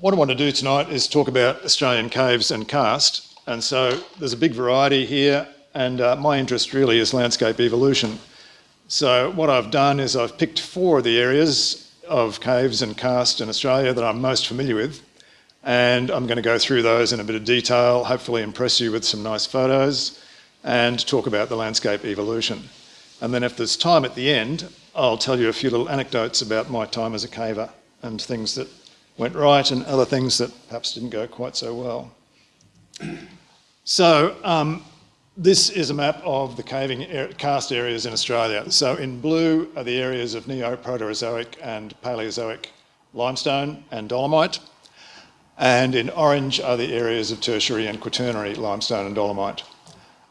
what I want to do tonight is talk about Australian caves and karst. And so there's a big variety here, and uh, my interest really is landscape evolution. So what I've done is I've picked four of the areas of caves and karst in Australia that I'm most familiar with, and I'm going to go through those in a bit of detail, hopefully impress you with some nice photos, and talk about the landscape evolution. And then if there's time at the end, I'll tell you a few little anecdotes about my time as a caver and things that went right and other things that perhaps didn't go quite so well. So um, this is a map of the caving karst areas in Australia. So in blue are the areas of Neo-Proterozoic and Paleozoic limestone and dolomite. And in orange are the areas of tertiary and quaternary limestone and dolomite.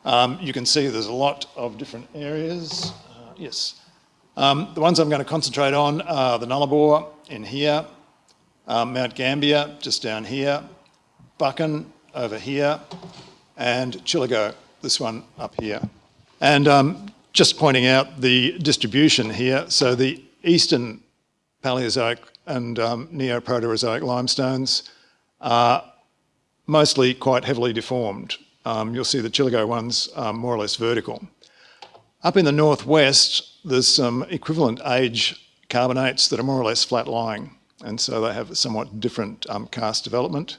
Um, you can see there's a lot of different areas. Uh, yes. Um, the ones I'm going to concentrate on are the Nullarbor in here, um, Mount Gambier just down here, Buchan over here, and Chillagoe, this one up here. And um, just pointing out the distribution here, so the eastern Paleozoic and um, Neo-Proterozoic limestones are mostly quite heavily deformed. Um, you'll see the Chillagoe ones are more or less vertical. Up in the northwest, there's some equivalent age carbonates that are more or less flat-lying and so they have a somewhat different um, karst development.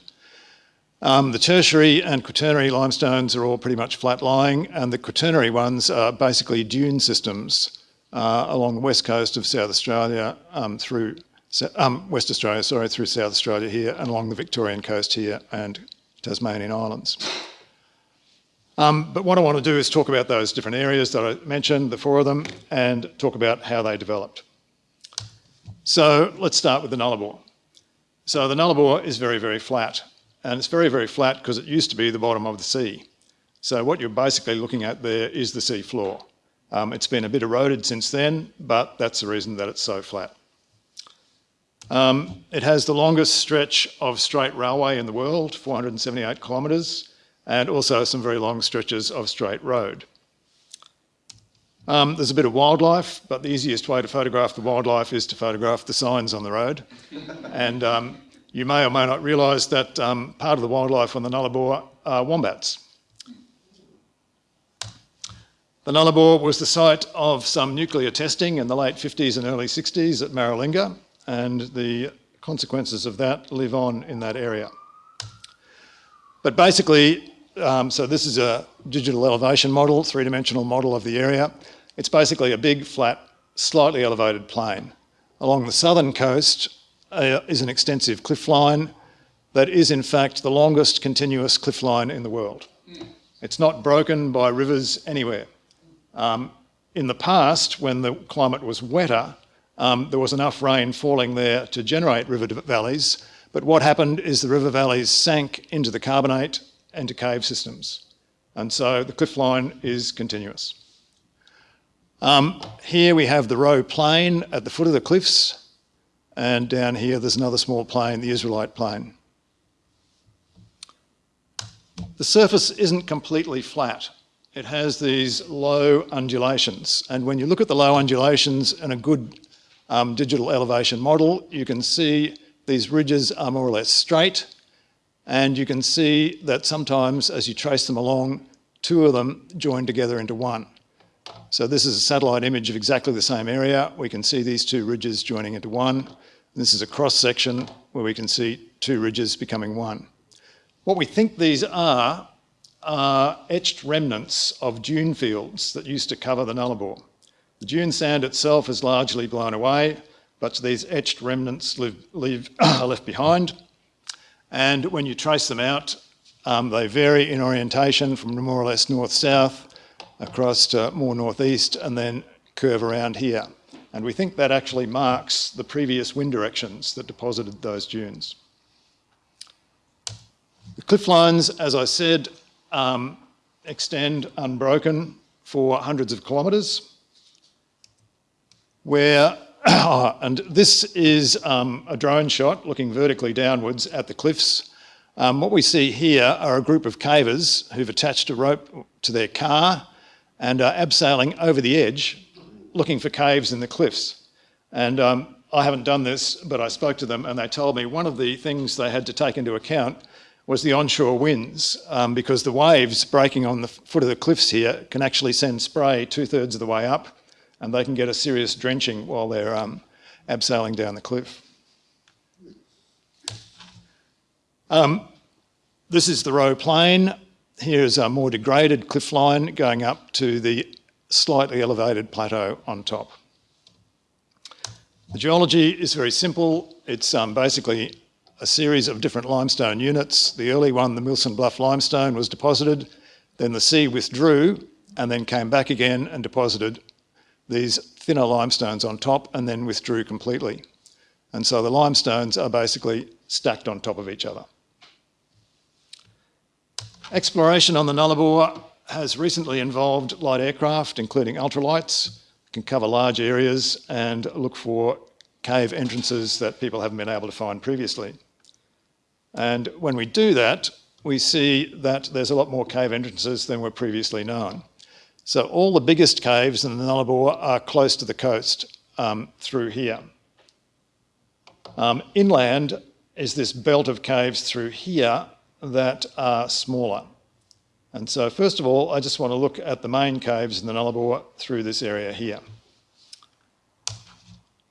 Um, the tertiary and quaternary limestones are all pretty much flat-lying, and the quaternary ones are basically dune systems uh, along the west coast of South Australia um, through um, West Australia, sorry, through South Australia here, and along the Victorian coast here and Tasmanian Islands. Um, but what I want to do is talk about those different areas that I mentioned, the four of them, and talk about how they developed. So let's start with the nullarbor. So the nullarbor is very, very flat. And it's very, very flat because it used to be the bottom of the sea. So what you're basically looking at there is the sea floor. Um, it's been a bit eroded since then, but that's the reason that it's so flat. Um, it has the longest stretch of straight railway in the world, 478 kilometres, and also some very long stretches of straight road. Um, there's a bit of wildlife, but the easiest way to photograph the wildlife is to photograph the signs on the road. and um, you may or may not realise that um, part of the wildlife on the Nullarbor are wombats. The Nullarbor was the site of some nuclear testing in the late 50s and early 60s at Maralinga, and the consequences of that live on in that area. But basically, um, so this is a digital elevation model, three-dimensional model of the area. It's basically a big, flat, slightly elevated plain. Along the southern coast uh, is an extensive cliff line that is in fact the longest continuous cliff line in the world. It's not broken by rivers anywhere. Um, in the past, when the climate was wetter, um, there was enough rain falling there to generate river valleys, but what happened is the river valleys sank into the carbonate into cave systems. And so the cliff line is continuous. Um, here we have the Roe Plain at the foot of the cliffs, and down here there's another small plain, the Israelite Plain. The surface isn't completely flat. It has these low undulations, and when you look at the low undulations in a good um, digital elevation model, you can see these ridges are more or less straight, and you can see that sometimes as you trace them along, two of them join together into one. So this is a satellite image of exactly the same area. We can see these two ridges joining into one. This is a cross section where we can see two ridges becoming one. What we think these are are etched remnants of dune fields that used to cover the Nullarbor. The dune sand itself is largely blown away, but these etched remnants live, are left behind. And when you trace them out, um, they vary in orientation from more or less north-south across to more northeast and then curve around here. And we think that actually marks the previous wind directions that deposited those dunes. The cliff lines, as I said, um, extend unbroken for hundreds of kilometres, where and this is um, a drone shot looking vertically downwards at the cliffs. Um, what we see here are a group of cavers who've attached a rope to their car and are abseiling over the edge looking for caves in the cliffs. And um, I haven't done this, but I spoke to them and they told me one of the things they had to take into account was the onshore winds um, because the waves breaking on the foot of the cliffs here can actually send spray two thirds of the way up and they can get a serious drenching while they're um, abseiling down the cliff. Um, this is the Roe Plain. Here's a more degraded cliff line going up to the slightly elevated plateau on top. The geology is very simple. It's um, basically a series of different limestone units. The early one, the Wilson Bluff limestone, was deposited. Then the sea withdrew and then came back again and deposited these thinner limestones on top and then withdrew completely. And so the limestones are basically stacked on top of each other. Exploration on the Nullarbor has recently involved light aircraft, including ultralights, can cover large areas and look for cave entrances that people haven't been able to find previously. And when we do that, we see that there's a lot more cave entrances than were previously known. So all the biggest caves in the Nullarbor are close to the coast um, through here. Um, inland is this belt of caves through here that are smaller. And so first of all, I just want to look at the main caves in the Nullarbor through this area here.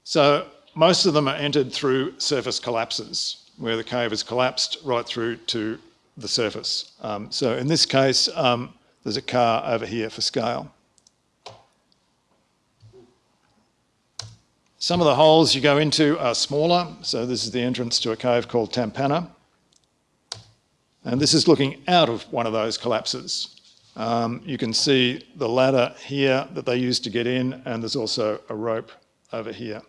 So most of them are entered through surface collapses, where the cave has collapsed right through to the surface. Um, so in this case, um, there's a car over here for scale. Some of the holes you go into are smaller. So this is the entrance to a cave called Thampanna. And this is looking out of one of those collapses. Um, you can see the ladder here that they used to get in, and there's also a rope over here.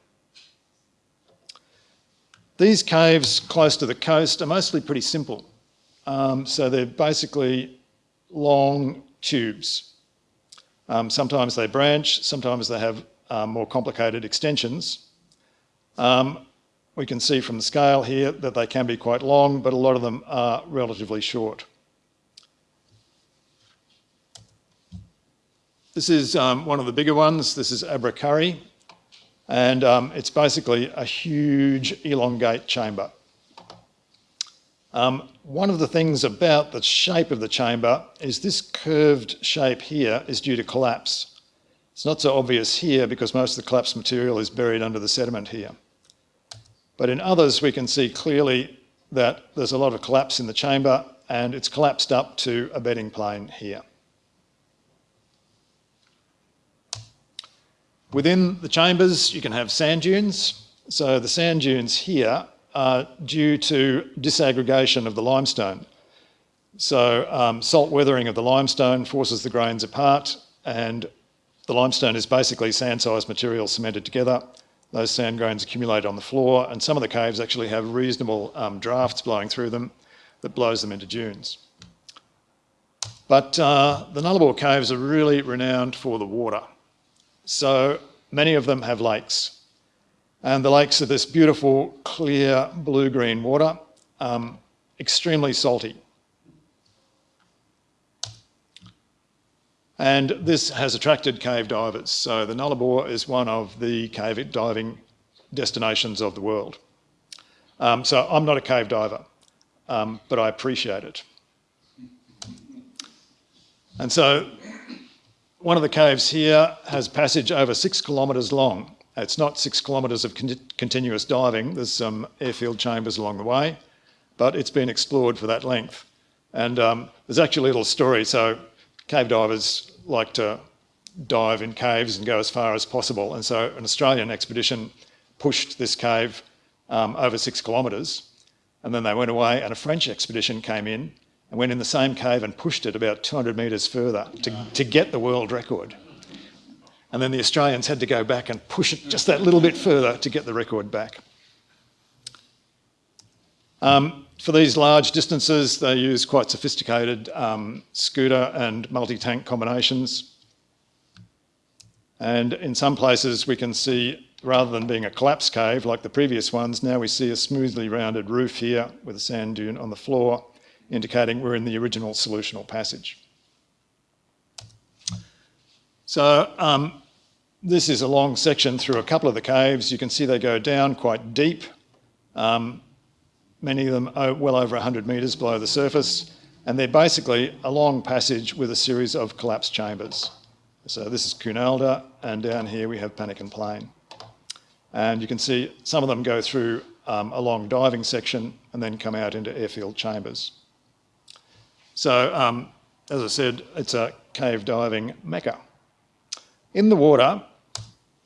These caves close to the coast are mostly pretty simple. Um, so they're basically long tubes. Um, sometimes they branch, sometimes they have uh, more complicated extensions. Um, we can see from the scale here that they can be quite long, but a lot of them are relatively short. This is um, one of the bigger ones. This is Abrakurrie, and um, it's basically a huge elongate chamber. Um, one of the things about the shape of the chamber is this curved shape here is due to collapse. It's not so obvious here because most of the collapsed material is buried under the sediment here. But in others, we can see clearly that there's a lot of collapse in the chamber and it's collapsed up to a bedding plane here. Within the chambers, you can have sand dunes. So the sand dunes here are due to disaggregation of the limestone. So um, salt weathering of the limestone forces the grains apart and the limestone is basically sand-sized material cemented together those sand grains accumulate on the floor and some of the caves actually have reasonable um, drafts blowing through them that blows them into dunes. But uh, the Nullarbor caves are really renowned for the water. So many of them have lakes. And the lakes are this beautiful, clear, blue-green water, um, extremely salty. And this has attracted cave divers. So the Nullarbor is one of the cave diving destinations of the world. Um, so I'm not a cave diver, um, but I appreciate it. And so one of the caves here has passage over six kilometres long. It's not six kilometres of con continuous diving. There's some airfield chambers along the way, but it's been explored for that length. And um, there's actually a little story. So cave divers like to dive in caves and go as far as possible. And so an Australian expedition pushed this cave um, over six kilometres and then they went away and a French expedition came in and went in the same cave and pushed it about 200 metres further to, to get the world record. And then the Australians had to go back and push it just that little bit further to get the record back. Um, for these large distances, they use quite sophisticated um, scooter and multi-tank combinations. And in some places we can see, rather than being a collapsed cave like the previous ones, now we see a smoothly rounded roof here with a sand dune on the floor, indicating we're in the original solutional passage. So um, this is a long section through a couple of the caves. You can see they go down quite deep, um, many of them are well over 100 metres below the surface, and they're basically a long passage with a series of collapsed chambers. So this is Koonalda, and down here we have Pannikin Plain. And you can see some of them go through um, a long diving section and then come out into airfield chambers. So, um, as I said, it's a cave diving mecca. In the water,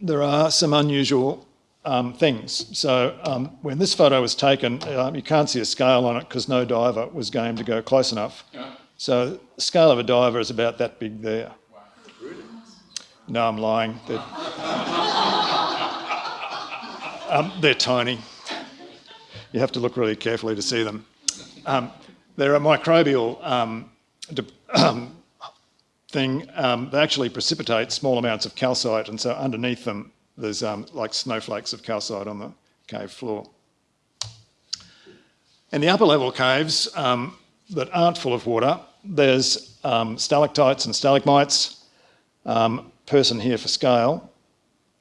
there are some unusual um, things. So um, when this photo was taken, um, you can't see a scale on it because no diver was game to go close enough. So the scale of a diver is about that big there. No, I'm lying. They're, um, they're, tiny. You have to look really carefully to see them. Um, they're a microbial um, thing, um, they actually precipitate small amounts of calcite and so underneath them there's um, like snowflakes of calcite on the cave floor. In the upper level caves um, that aren't full of water, there's um, stalactites and stalagmites, um, person here for scale,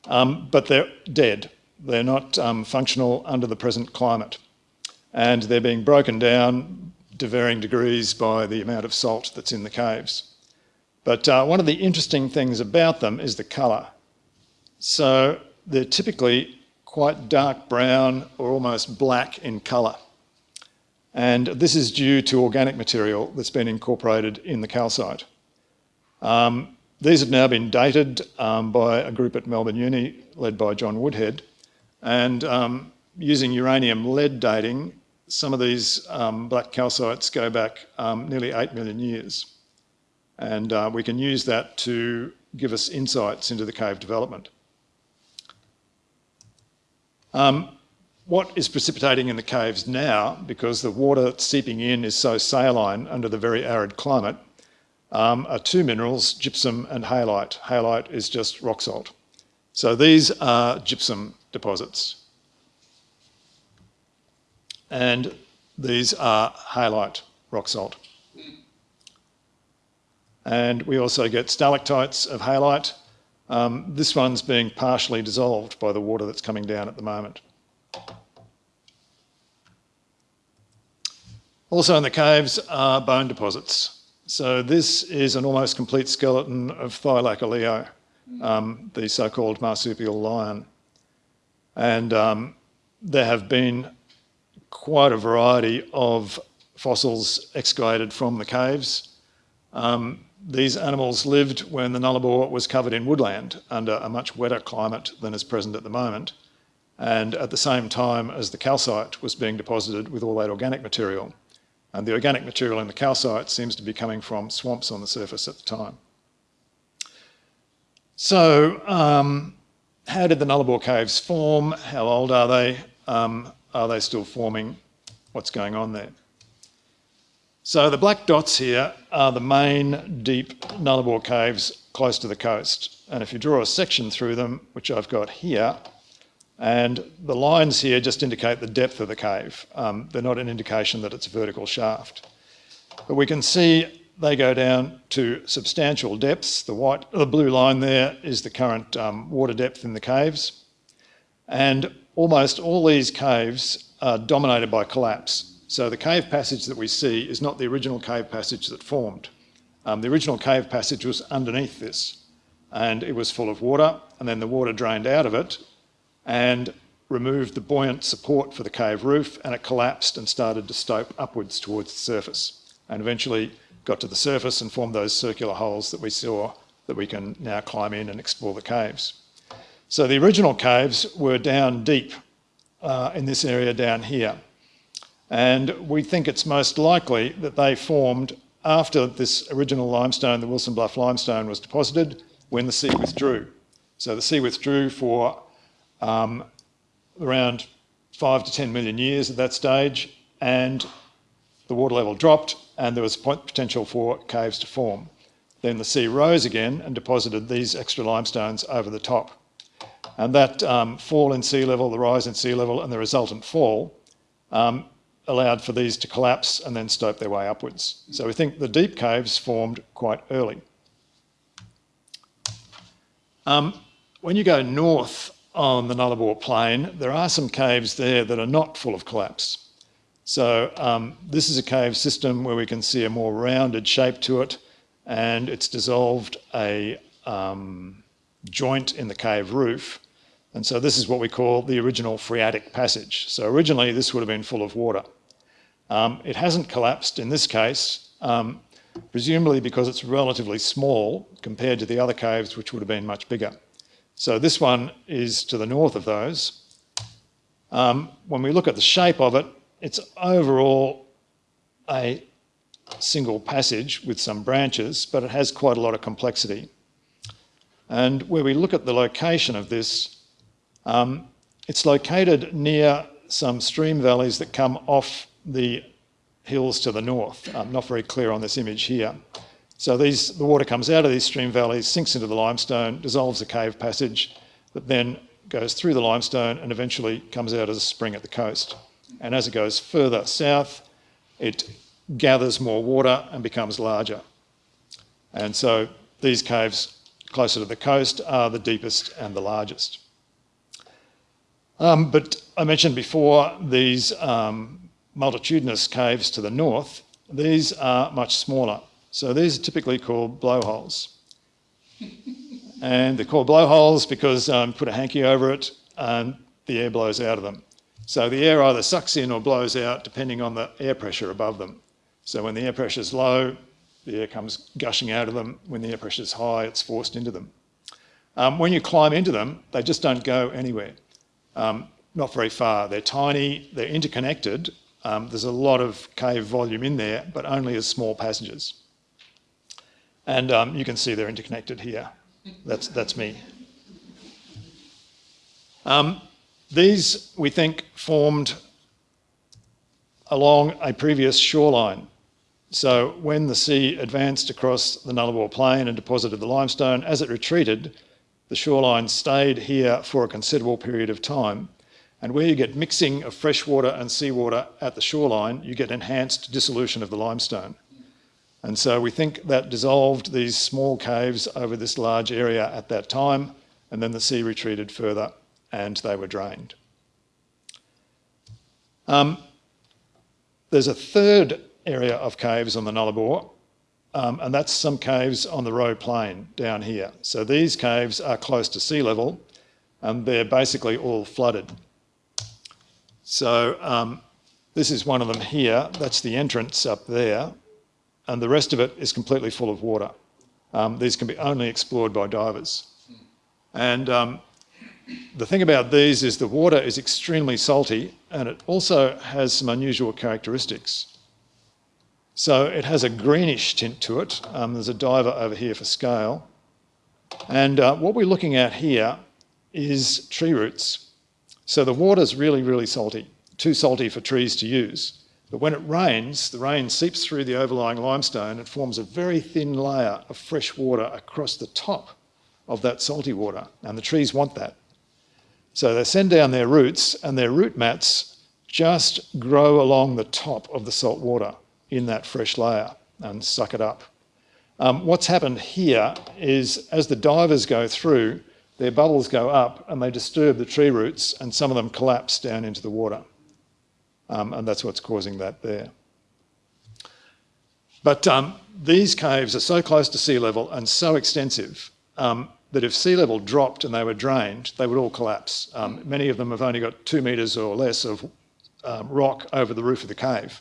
um, but they're dead. They're not functional under the present climate. And they're being broken down to varying degrees by the amount of salt that's in the caves. But uh, one of the interesting things about them is the colour. So they're typically quite dark brown or almost black in colour. And this is due to organic material that's been incorporated in the calcite. Um, these have now been dated um, by a group at Melbourne Uni led by John Woodhead. And um, using uranium lead dating, some of these um, black calcites go back um, nearly 8 million years. And uh, we can use that to give us insights into the cave development. Um, what is precipitating in the caves now, because the water seeping in is so saline under the very arid climate, um, are two minerals, gypsum and halite. Halite is just rock salt. So these are gypsum deposits. And these are halite rock salt. And we also get stalactites of halite. Um, this one's being partially dissolved by the water that's coming down at the moment. Also in the caves are bone deposits. So this is an almost complete skeleton of Thylacoleo, um, the so-called marsupial lion. And um, there have been quite a variety of fossils excavated from the caves. Um, these animals lived when the Nullarbor was covered in woodland under a much wetter climate than is present at the moment and at the same time as the calcite was being deposited with all that organic material. And the organic material in the calcite seems to be coming from swamps on the surface at the time. So um, how did the Nullarbor caves form? How old are they? Um, are they still forming? What's going on there? So the black dots here are the main deep Nullarbor caves close to the coast. And if you draw a section through them, which I've got here, and the lines here just indicate the depth of the cave. Um, they're not an indication that it's a vertical shaft. But we can see they go down to substantial depths. The white, the blue line there is the current um, water depth in the caves. And almost all these caves are dominated by collapse. So the cave passage that we see is not the original cave passage that formed. Um, the original cave passage was underneath this and it was full of water and then the water drained out of it and removed the buoyant support for the cave roof and it collapsed and started to stope upwards towards the surface and eventually got to the surface and formed those circular holes that we saw that we can now climb in and explore the caves. So the original caves were down deep uh, in this area down here. And we think it's most likely that they formed after this original limestone, the Wilson Bluff limestone, was deposited when the sea withdrew. So the sea withdrew for um, around five to 10 million years at that stage, and the water level dropped, and there was potential for caves to form. Then the sea rose again and deposited these extra limestones over the top. And that um, fall in sea level, the rise in sea level, and the resultant fall um, allowed for these to collapse and then stope their way upwards. So we think the deep caves formed quite early. Um, when you go north on the Nullarbor Plain, there are some caves there that are not full of collapse. So um, this is a cave system where we can see a more rounded shape to it and it's dissolved a um, joint in the cave roof. And so this is what we call the original phreatic passage. So originally this would have been full of water. Um, it hasn't collapsed in this case, um, presumably because it's relatively small compared to the other caves which would have been much bigger. So this one is to the north of those. Um, when we look at the shape of it, it's overall a single passage with some branches, but it has quite a lot of complexity. And where we look at the location of this, um, it's located near some stream valleys that come off the hills to the north. I'm not very clear on this image here. So these, the water comes out of these stream valleys, sinks into the limestone, dissolves a cave passage, that then goes through the limestone and eventually comes out as a spring at the coast. And as it goes further south, it gathers more water and becomes larger. And so these caves closer to the coast are the deepest and the largest. Um, but I mentioned before these um, multitudinous caves to the north, these are much smaller. So these are typically called blowholes. and they're called blowholes because um, put a hanky over it and the air blows out of them. So the air either sucks in or blows out depending on the air pressure above them. So when the air pressure is low, the air comes gushing out of them. When the air pressure is high, it's forced into them. Um, when you climb into them, they just don't go anywhere, um, not very far. They're tiny, they're interconnected. Um, there's a lot of cave volume in there, but only as small passages. And um, you can see they're interconnected here. That's, that's me. Um, these, we think, formed along a previous shoreline. So when the sea advanced across the Nullarbor Plain and deposited the limestone, as it retreated, the shoreline stayed here for a considerable period of time. And where you get mixing of freshwater and seawater at the shoreline, you get enhanced dissolution of the limestone. And so we think that dissolved these small caves over this large area at that time, and then the sea retreated further and they were drained. Um, there's a third area of caves on the Nullarbor, um, and that's some caves on the Roe Plain down here. So these caves are close to sea level, and they're basically all flooded. So um, this is one of them here. That's the entrance up there, and the rest of it is completely full of water. Um, these can be only explored by divers. And um, the thing about these is the water is extremely salty and it also has some unusual characteristics. So it has a greenish tint to it. Um, there's a diver over here for scale. And uh, what we're looking at here is tree roots. So the water's really, really salty, too salty for trees to use. But when it rains, the rain seeps through the overlying limestone and forms a very thin layer of fresh water across the top of that salty water. And the trees want that. So they send down their roots and their root mats just grow along the top of the salt water in that fresh layer and suck it up. Um, what's happened here is as the divers go through, their bubbles go up and they disturb the tree roots and some of them collapse down into the water. Um, and that's what's causing that there. But um, these caves are so close to sea level and so extensive um, that if sea level dropped and they were drained, they would all collapse. Um, many of them have only got two metres or less of um, rock over the roof of the cave.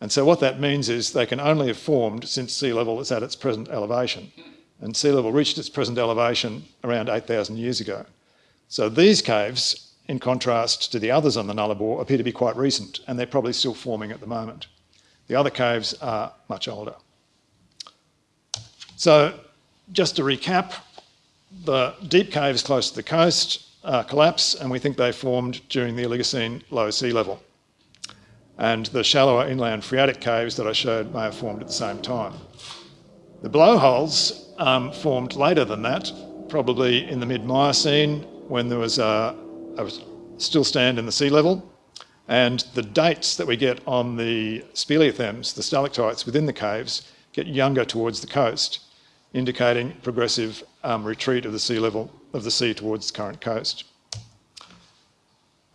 And so what that means is they can only have formed since sea level is at its present elevation. And sea level reached its present elevation around 8,000 years ago. So these caves, in contrast to the others on the Nullarbor, appear to be quite recent, and they're probably still forming at the moment. The other caves are much older. So just to recap, the deep caves close to the coast uh, collapse and we think they formed during the Oligocene low sea level. And the shallower inland phreatic caves that I showed may have formed at the same time. The blowholes um, formed later than that, probably in the mid-Miocene when there was a, a still stand in the sea level. And the dates that we get on the speleothems, the stalactites within the caves, get younger towards the coast. indicating progressive um, retreat of the sea level of the sea towards the current coast.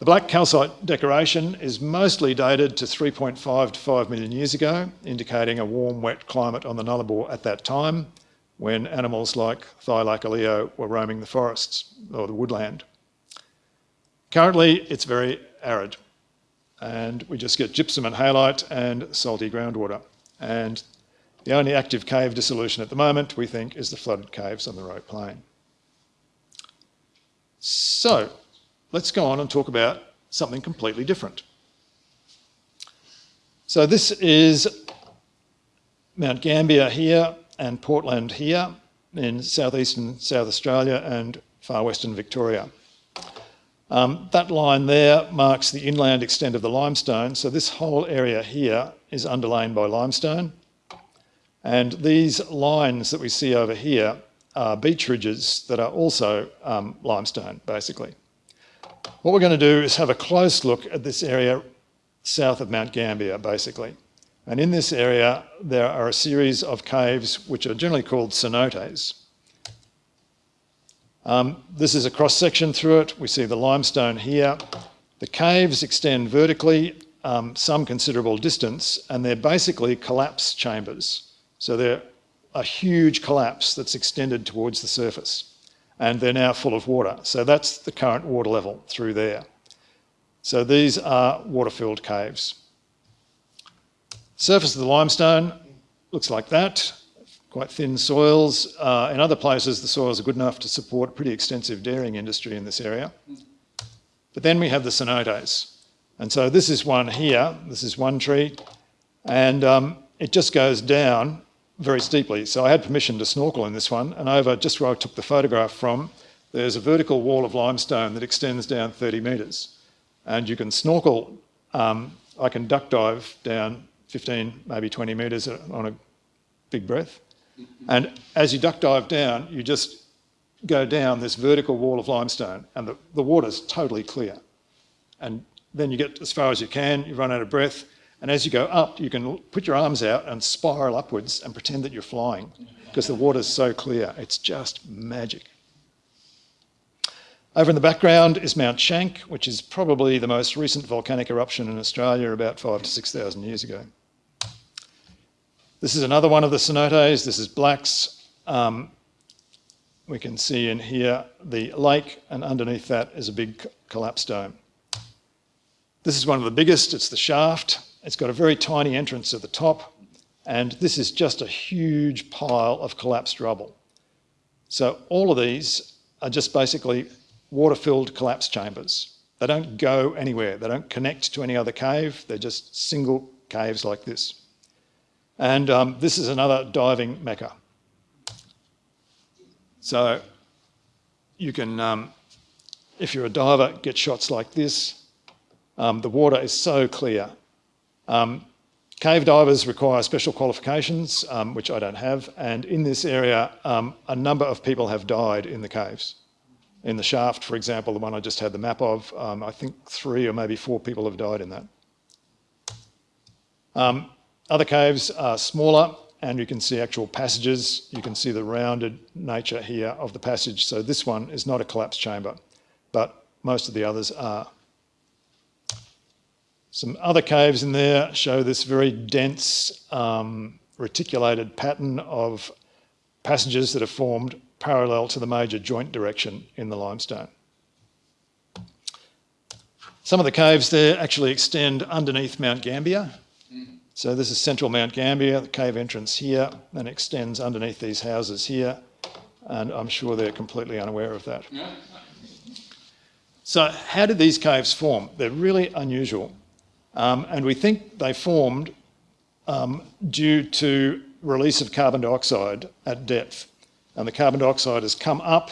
The black calcite decoration is mostly dated to 3.5 to 5 million years ago, indicating a warm, wet climate on the Nullarbor at that time, when animals like Thylacoleo were roaming the forests or the woodland. Currently, it's very arid, and we just get gypsum and halite and salty groundwater. And the only active cave dissolution at the moment, we think, is the flooded caves on the Roe Plain. So, let's go on and talk about something completely different. So this is Mount Gambier here and Portland here in southeastern South Australia and far western Victoria. Um, that line there marks the inland extent of the limestone. So this whole area here is underlain by limestone. And these lines that we see over here are beach ridges that are also um, limestone, basically. What we're going to do is have a close look at this area south of Mount Gambier, basically. And in this area, there are a series of caves which are generally called cenotes. Um, this is a cross-section through it. We see the limestone here. The caves extend vertically um, some considerable distance, and they're basically collapse chambers. So they're a huge collapse that's extended towards the surface, and they're now full of water. So that's the current water level through there. So these are water-filled caves. Surface of the limestone looks like that quite thin soils. Uh, in other places, the soils are good enough to support pretty extensive dairying industry in this area. But then we have the cenotes. And so this is one here, this is one tree, and um, it just goes down very steeply. So I had permission to snorkel in this one, and over just where I took the photograph from, there's a vertical wall of limestone that extends down 30 metres. And you can snorkel, um, I can duck dive down 15, maybe 20 metres on a big breath. And as you duck dive down, you just go down this vertical wall of limestone and the, the water's totally clear. And then you get as far as you can, you run out of breath, and as you go up, you can put your arms out and spiral upwards and pretend that you're flying because the water's so clear. It's just magic. Over in the background is Mount Schank, which is probably the most recent volcanic eruption in Australia about five to 6,000 years ago. This is another one of the cenotes. This is Blacks. Um, we can see in here the lake, and underneath that is a big collapsed dome. This is one of the biggest. It's the shaft. It's got a very tiny entrance at the top, and this is just a huge pile of collapsed rubble. So all of these are just basically water-filled collapse chambers. They don't go anywhere. They don't connect to any other cave. They're just single caves like this. And um, this is another diving mecca. So you can, um, if you're a diver, get shots like this. Um, the water is so clear. Um, cave divers require special qualifications, um, which I don't have. And in this area, um, a number of people have died in the caves. In the shaft, for example, the one I just had the map of, I think three or maybe four people have died in that. Um, other caves are smaller and you can see actual passages. You can see the rounded nature here of the passage. So this one is not a collapsed chamber, but most of the others are. Some other caves in there show this very dense um, reticulated pattern of passages that are formed parallel to the major joint direction in the limestone. Some of the caves there actually extend underneath Mount Gambier, so this is central Mount Gambier, the cave entrance here, and extends underneath these houses here. And I'm sure they're completely unaware of that. So how did these caves form? They're really unusual. Um, and we think they formed um, due to release of carbon dioxide at depth. And the carbon dioxide has come up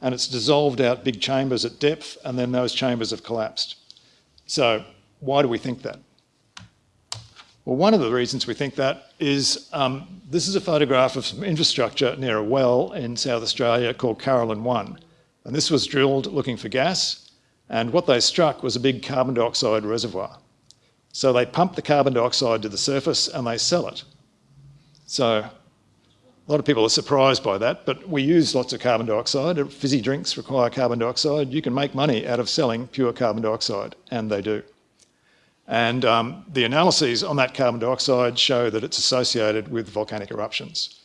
and it's dissolved out big chambers at depth and then those chambers have collapsed. So why do we think that? Well, one of the reasons we think that is um, this is a photograph of some infrastructure near a well in South Australia called Caroline 1. And this was drilled looking for gas. And what they struck was a big carbon dioxide reservoir. So they pump the carbon dioxide to the surface and they sell it. So A lot of people are surprised by that, but we use lots of carbon dioxide. Fizzy drinks require carbon dioxide. You can make money out of selling pure carbon dioxide, and they do. And um, the analyses on that carbon dioxide show that it's associated with volcanic eruptions.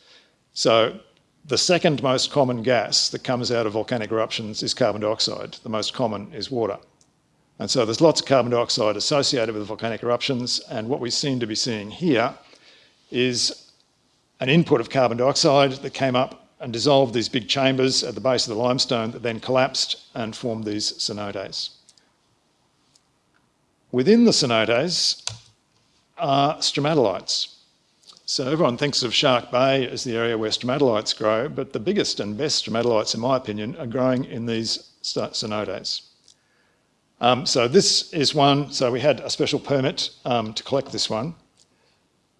So the second most common gas that comes out of volcanic eruptions is carbon dioxide. The most common is water. And so there's lots of carbon dioxide associated with volcanic eruptions, and what we seem to be seeing here is an input of carbon dioxide that came up and dissolved these big chambers at the base of the limestone that then collapsed and formed these cenotes. Within the cenotes are stromatolites. So everyone thinks of Shark Bay as the area where stromatolites grow, but the biggest and best stromatolites, in my opinion, are growing in these cenotes. Um, so this is one, so we had a special permit um, to collect this one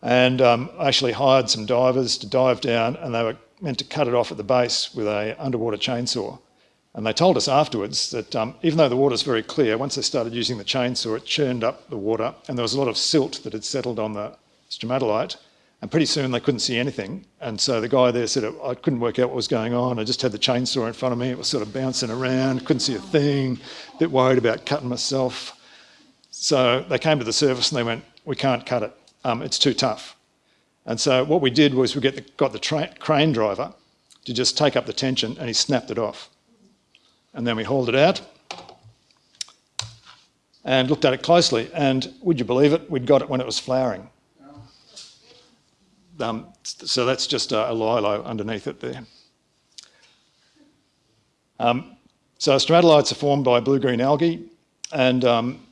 and um, actually hired some divers to dive down and they were meant to cut it off at the base with a underwater chainsaw. And they told us afterwards that um, even though the water's very clear, once they started using the chainsaw, it churned up the water and there was a lot of silt that had settled on the stromatolite. And pretty soon they couldn't see anything. And so the guy there said, I couldn't work out what was going on. I just had the chainsaw in front of me. It was sort of bouncing around, couldn't see a thing, a bit worried about cutting myself. So they came to the surface and they went, we can't cut it um, it's too tough. And so what we did was we the, got the crane driver to just take up the tension and he snapped it off. And then we hauled it out and looked at it closely. And would you believe it, we'd got it when it was flowering. Um, so that's just a, a lilo underneath it there. Um, so stromatolites are formed by blue-green algae and um,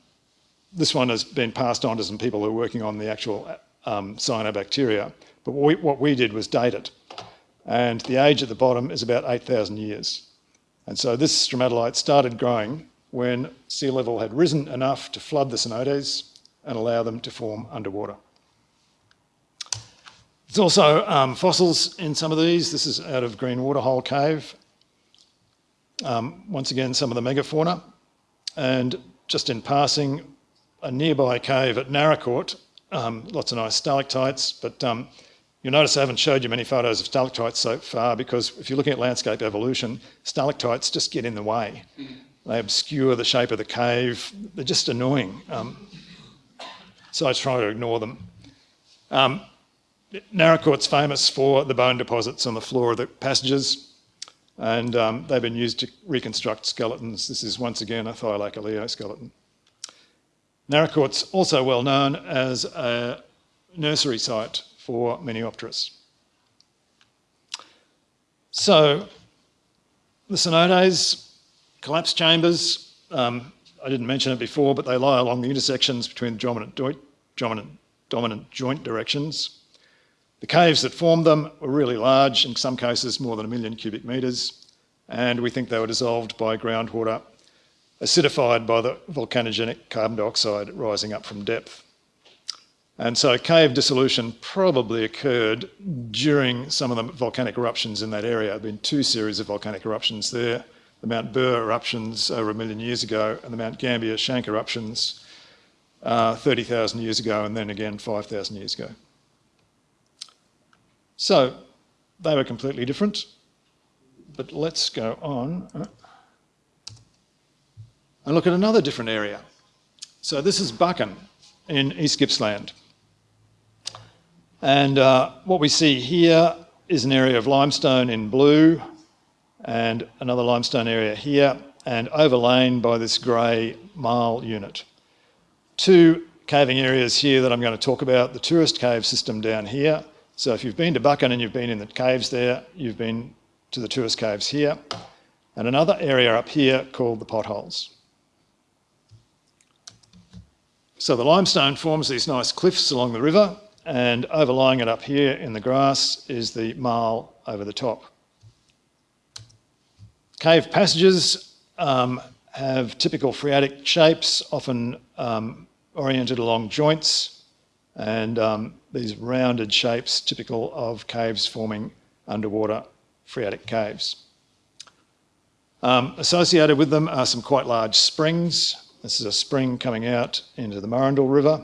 this one has been passed on to some people who are working on the actual um, cyanobacteria. But what we, what we did was date it. And the age at the bottom is about 8,000 years. And so this stromatolite started growing when sea level had risen enough to flood the cenotes and allow them to form underwater. There's also um, fossils in some of these. This is out of Green Waterhole Cave. Um, once again, some of the megafauna. And just in passing, a nearby cave at Naracoorte, um, lots of nice stalactites, but um, you'll notice I haven't showed you many photos of stalactites so far because if you're looking at landscape evolution, stalactites just get in the way. They obscure the shape of the cave. They're just annoying. Um, so I try to ignore them. Naracoorte's famous for the bone deposits on the floor of the passages and um, they've been used to reconstruct skeletons. This is once again a Thylacoleo skeleton. Naracoorte's also well known as a nursery site for Miniopterus. So the cenotes, collapse chambers, um, I didn't mention it before, but they lie along the intersections between the dominant, dominant, dominant joint directions. The caves that formed them were really large, in some cases more than a million cubic metres, and we think they were dissolved by groundwater acidified by the volcanogenic carbon dioxide rising up from depth. And so cave dissolution probably occurred during some of the volcanic eruptions in that area. There have been two series of volcanic eruptions there, the Mount Burr eruptions over a million years ago and the Mount Gambier Schank eruptions uh, 30,000 years ago and then again 5,000 years ago. So they were completely different, but let's go on and look at another different area. So this is Buchan in East Gippsland. And uh, what we see here is an area of limestone in blue and another limestone area here and overlain by this grey marl unit. Two caving areas here that I'm going to talk about, the tourist cave system down here. So if you've been to Buchan and you've been in the caves there, you've been to the tourist caves here. And another area up here called the potholes. So the limestone forms these nice cliffs along the river and overlying it up here in the grass is the marl over the top. Cave passages um, have typical phreatic shapes, often um, oriented along joints and um, these rounded shapes typical of caves forming underwater phreatic caves. Um, associated with them are some quite large springs this is a spring coming out into the Murrindal River.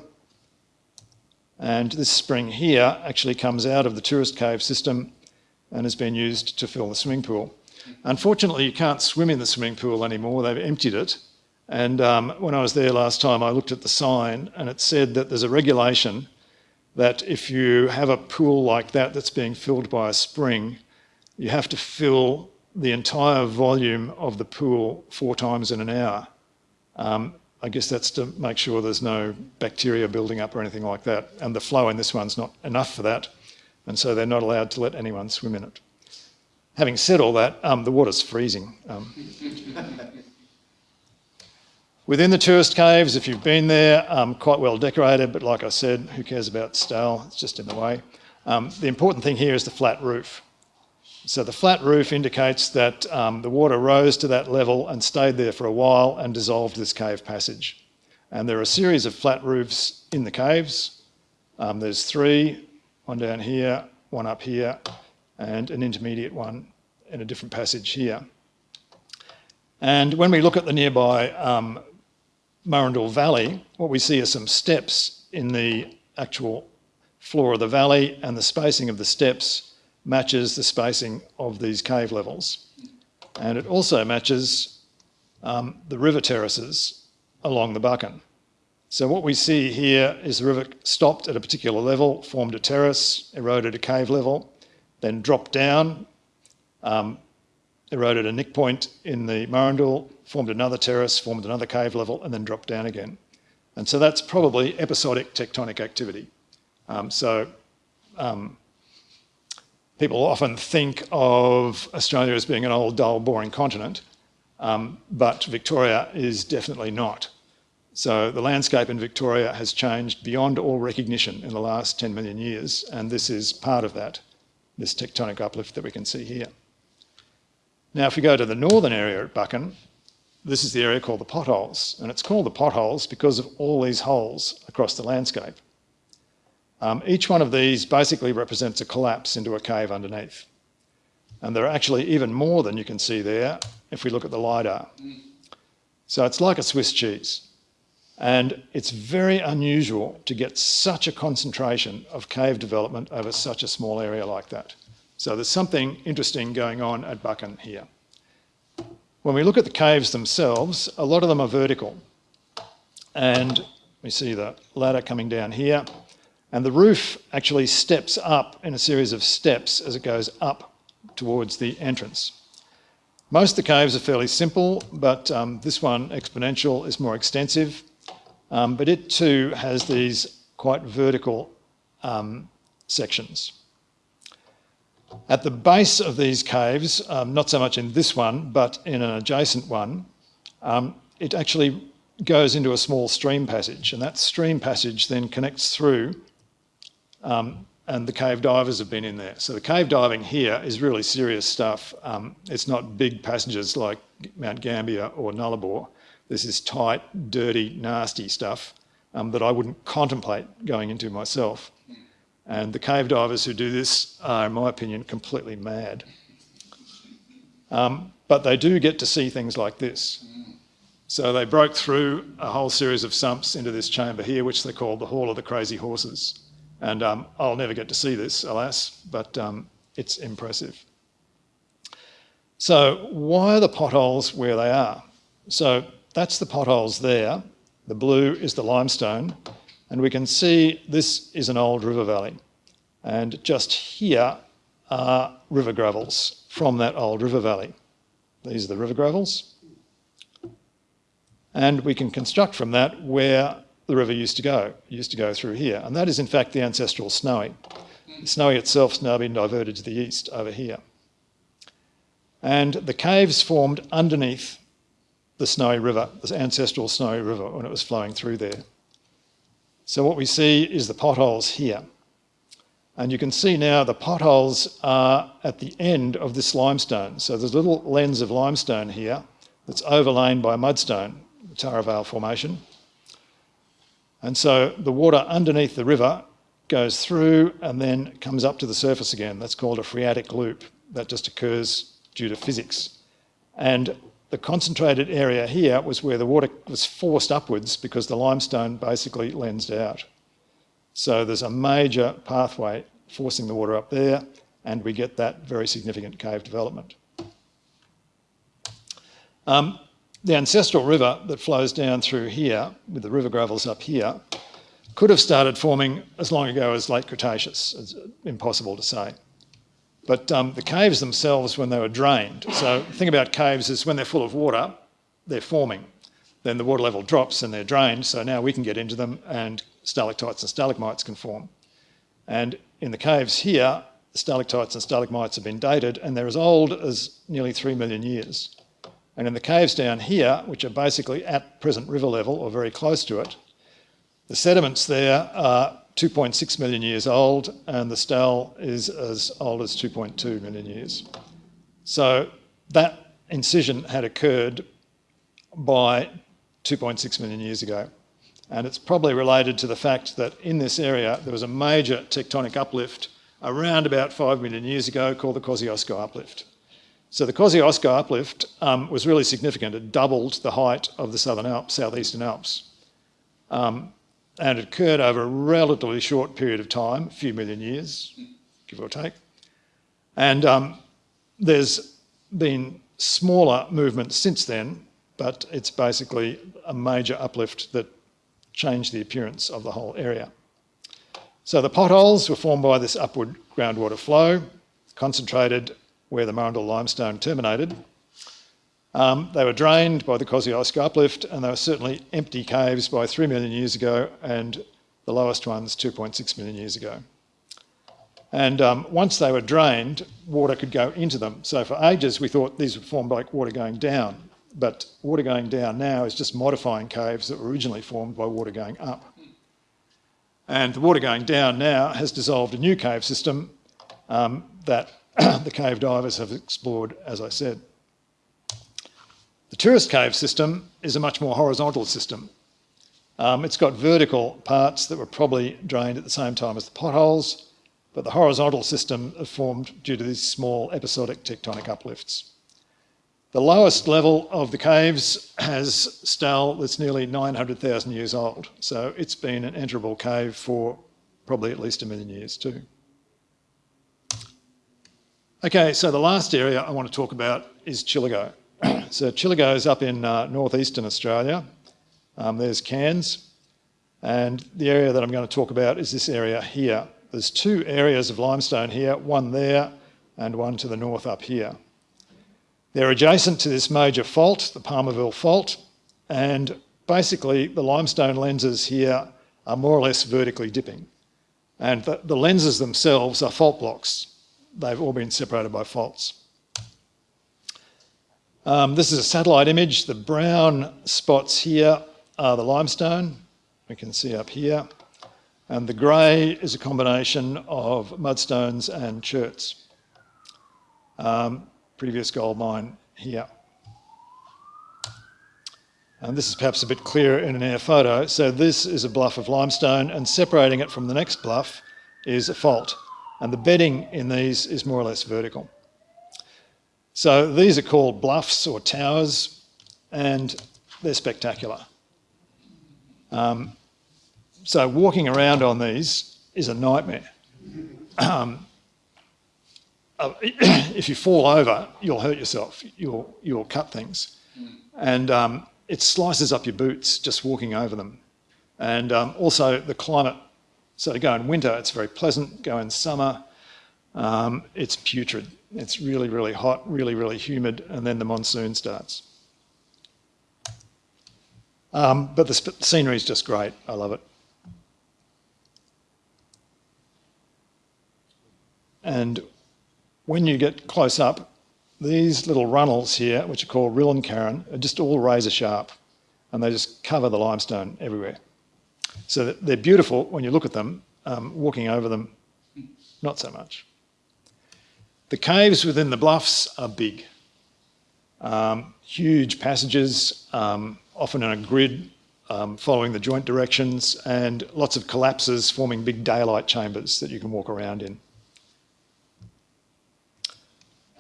And this spring here actually comes out of the tourist cave system and has been used to fill the swimming pool. Unfortunately, you can't swim in the swimming pool anymore. They've emptied it. And um, when I was there last time, I looked at the sign and it said that there's a regulation that if you have a pool like that that's being filled by a spring, you have to fill the entire volume of the pool four times in an hour. Um, I guess that's to make sure there's no bacteria building up or anything like that. And the flow in this one's not enough for that. And so they're not allowed to let anyone swim in it. Having said all that, um, the water's freezing. Within the tourist caves, if you've been there, um, quite well decorated, but like I said, who cares about style? It's just in the way. Um, the important thing here is the flat roof. So the flat roof indicates that um, the water rose to that level and stayed there for a while and dissolved this cave passage. And there are a series of flat roofs in the caves. Um, there's three, one down here, one up here, and an intermediate one in a different passage here. And when we look at the nearby um, Murrindal Valley, what we see are some steps in the actual floor of the valley and the spacing of the steps matches the spacing of these cave levels. And it also matches um, the river terraces along the Buchan. So what we see here is the river stopped at a particular level, formed a terrace, eroded a cave level, then dropped down, um, eroded a nick point in the Murrindal, formed another terrace, formed another cave level, and then dropped down again. And so that's probably episodic tectonic activity. Um, so um, people often think of Australia as being an old, dull, boring continent, um, but Victoria is definitely not. So the landscape in Victoria has changed beyond all recognition in the last 10 million years, and this is part of that, this tectonic uplift that we can see here. Now, if we go to the northern area at Buchan, this is the area called the potholes, and it's called the potholes because of all these holes across the landscape. Um, each one of these basically represents a collapse into a cave underneath. And there are actually even more than you can see there if we look at the LiDAR. So it's like a Swiss cheese. And it's very unusual to get such a concentration of cave development over such a small area like that. So there's something interesting going on at Buchan here. When we look at the caves themselves, a lot of them are vertical. And we see the ladder coming down here. And the roof actually steps up in a series of steps as it goes up towards the entrance. Most of the caves are fairly simple, but um, this one, exponential, is more extensive. Um, but it too has these quite vertical um, sections. At the base of these caves, um, not so much in this one, but in an adjacent one, um, it actually goes into a small stream passage, and that stream passage then connects through um, and the cave divers have been in there. So the cave diving here is really serious stuff. Um, it's not big passages like Mount Gambier or Nullarbor. This is tight, dirty, nasty stuff um, that I wouldn't contemplate going into myself. And the cave divers who do this are, in my opinion, completely mad. Um, but they do get to see things like this. So they broke through a whole series of sumps into this chamber here, which they call the Hall of the Crazy Horses. And um, I'll never get to see this, alas, but um, it's impressive. So why are the potholes where they are? So that's the potholes there. The blue is the limestone. And we can see this is an old river valley. And just here are river gravels from that old river valley. These are the river gravels. And we can construct from that where the river used to go. It used to go through here. And that is in fact the ancestral Snowy. The Snowy itself has now been diverted to the east over here. And the caves formed underneath the Snowy River, the ancestral Snowy River when it was flowing through there. So what we see is the potholes here. And you can see now the potholes are at the end of this limestone. So there's a little lens of limestone here that's overlain by mudstone, the Taravale Formation. And so the water underneath the river goes through and then comes up to the surface again. That's called a phreatic loop. That just occurs due to physics. And the concentrated area here was where the water was forced upwards because the limestone basically lensed out. So there's a major pathway forcing the water up there and we get that very significant cave development. Um, the ancestral river that flows down through here, with the river gravels up here, could have started forming as long ago as late Cretaceous. It's impossible to say. But um, the caves themselves, when they were drained, so the thing about caves is when they're full of water, they're forming. Then the water level drops and they're drained, so now we can get into them and stalactites and stalagmites can form. And in the caves here, stalactites and stalagmites have been dated and they're as old as nearly 3 million years. And in the caves down here, which are basically at present river level or very close to it, the sediments there are 2.6 million years old and the stele is as old as 2.2 million years. So that incision had occurred by 2.6 million years ago. And it's probably related to the fact that in this area there was a major tectonic uplift around about 5 million years ago called the Kosciuszko uplift. So the Kosciuszko uplift um, was really significant. It doubled the height of the Southern Alps, Southeastern Alps. Um, and it occurred over a relatively short period of time, a few million years, give or take. And um, there's been smaller movements since then, but it's basically a major uplift that changed the appearance of the whole area. So the potholes were formed by this upward groundwater flow, concentrated where the Murrindal limestone terminated. Um, they were drained by the Kosciuszko uplift and they were certainly empty caves by 3 million years ago and the lowest ones 2.6 million years ago. And um, once they were drained, water could go into them. So for ages we thought these were formed like water going down, but water going down now is just modifying caves that were originally formed by water going up. And the water going down now has dissolved a new cave system um, that the cave divers have explored, as I said. The tourist cave system is a much more horizontal system. Um, it's got vertical parts that were probably drained at the same time as the potholes, but the horizontal system formed due to these small episodic tectonic uplifts. The lowest level of the caves has stele that's nearly 900,000 years old, so it's been an enterable cave for probably at least a million years too. Okay, so the last area I want to talk about is Chillagoe. so Chillagoe is up in uh, northeastern Australia. Um, there's Cairns. And the area that I'm going to talk about is this area here. There's two areas of limestone here, one there and one to the north up here. They're adjacent to this major fault, the Palmerville Fault, and basically the limestone lenses here are more or less vertically dipping. And the, the lenses themselves are fault blocks they've all been separated by faults. Um, this is a satellite image. The brown spots here are the limestone, we can see up here. And the grey is a combination of mudstones and cherts. Um, previous gold mine here. And this is perhaps a bit clearer in an air photo. So this is a bluff of limestone and separating it from the next bluff is a fault and the bedding in these is more or less vertical. So these are called bluffs or towers and they're spectacular. Um, so walking around on these is a nightmare. Um, uh, if you fall over, you'll hurt yourself, you'll, you'll cut things. And um, it slices up your boots just walking over them. And um, also the climate so to go in winter, it's very pleasant. Go in summer, um, it's putrid. It's really, really hot, really, really humid, and then the monsoon starts. Um, but the scenery is just great. I love it. And when you get close up, these little runnels here, which are called rill and rillenkarren, are just all razor sharp, and they just cover the limestone everywhere. So they're beautiful when you look at them, um, walking over them, not so much. The caves within the bluffs are big. Um, huge passages, um, often in a grid, um, following the joint directions, and lots of collapses forming big daylight chambers that you can walk around in.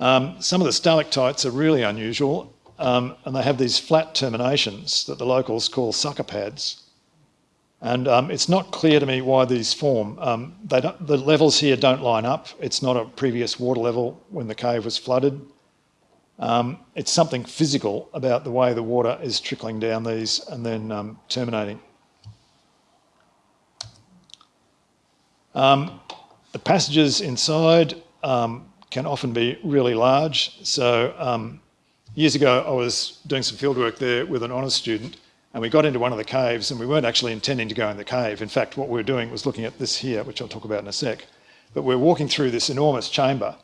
Um, some of the stalactites are really unusual, um, and they have these flat terminations that the locals call sucker pads. And um, it's not clear to me why these form. Um, the levels here don't line up. It's not a previous water level when the cave was flooded. Um, it's something physical about the way the water is trickling down these and then um, terminating. Um, the passages inside um, can often be really large. So years ago, I was doing some fieldwork there with an honours student and we got into one of the caves and we weren't actually intending to go in the cave. In fact, what we were doing was looking at this here, which I'll talk about in a sec. But we're walking through this enormous chamber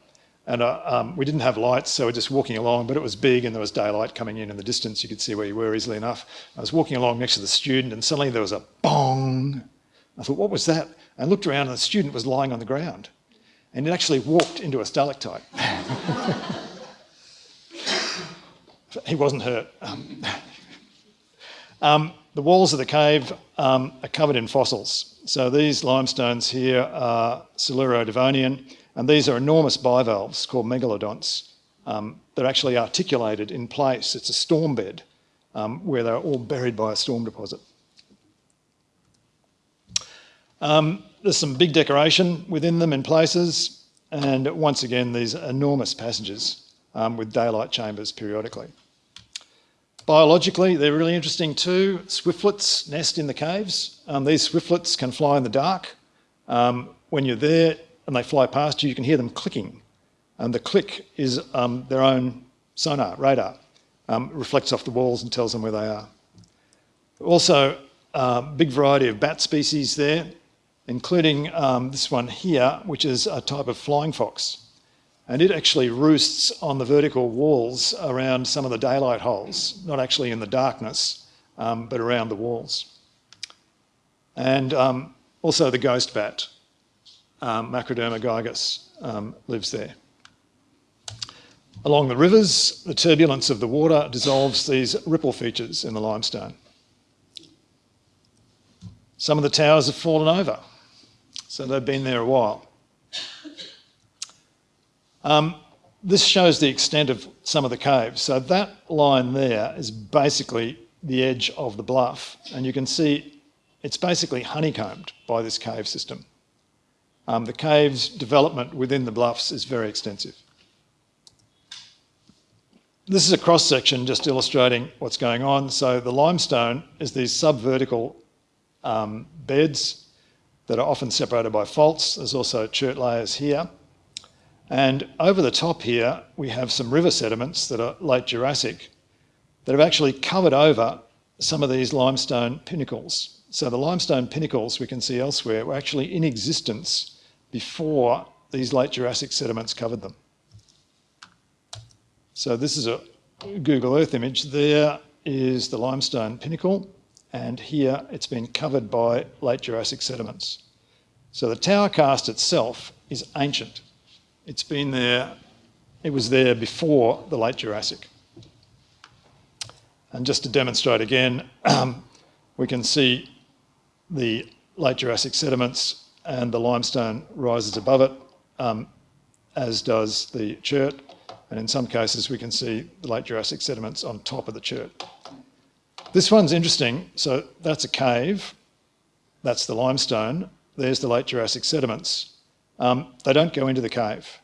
and uh, um, we didn't have lights, so we're just walking along, but it was big and there was daylight coming in in the distance. You could see where you were easily enough. I was walking along next to the student and suddenly there was a bong. I thought, what was that? I looked around and the student was lying on the ground and it actually walked into a stalactite. he wasn't hurt. Um, um, the walls of the cave um, are covered in fossils. So these limestones here are Siluro-Devonian, and these are enormous bivalves called megalodonts. Um, they're actually articulated in place. It's a storm bed um, where they're all buried by a storm deposit. Um, there's some big decoration within them in places, and once again, these enormous passages um, with daylight chambers periodically. Biologically, they're really interesting too. Swiftlets nest in the caves. Um, these swiftlets can fly in the dark. Um, when you're there and they fly past you, you can hear them clicking. And the click is um, their own sonar, radar. Um, reflects off the walls and tells them where they are. Also, a uh, big variety of bat species there, including um, this one here, which is a type of flying fox and it actually roosts on the vertical walls around some of the daylight holes, not actually in the darkness, um, but around the walls. And um, also the ghost bat, um, Macroderma gigas, um, lives there. Along the rivers, the turbulence of the water dissolves these ripple features in the limestone. Some of the towers have fallen over, so they've been there a while. Um, this shows the extent of some of the caves. So that line there is basically the edge of the bluff. And you can see it's basically honeycombed by this cave system. Um, the cave's development within the bluffs is very extensive. This is a cross section just illustrating what's going on. So the limestone is these subvertical um, beds that are often separated by faults. There's also chert layers here. And over the top here, we have some river sediments that are late Jurassic that have actually covered over some of these limestone pinnacles. So the limestone pinnacles we can see elsewhere were actually in existence before these late Jurassic sediments covered them. So this is a Google Earth image. There is the limestone pinnacle, and here it's been covered by late Jurassic sediments. So the tower karst itself is ancient. It's been there, it was there before the late Jurassic. And just to demonstrate again, um, we can see the late Jurassic sediments and the limestone rises above it, um, as does the chert. And in some cases, we can see the late Jurassic sediments on top of the chert. This one's interesting. So that's a cave. That's the limestone. There's the late Jurassic sediments. Um, they don't go into the cave.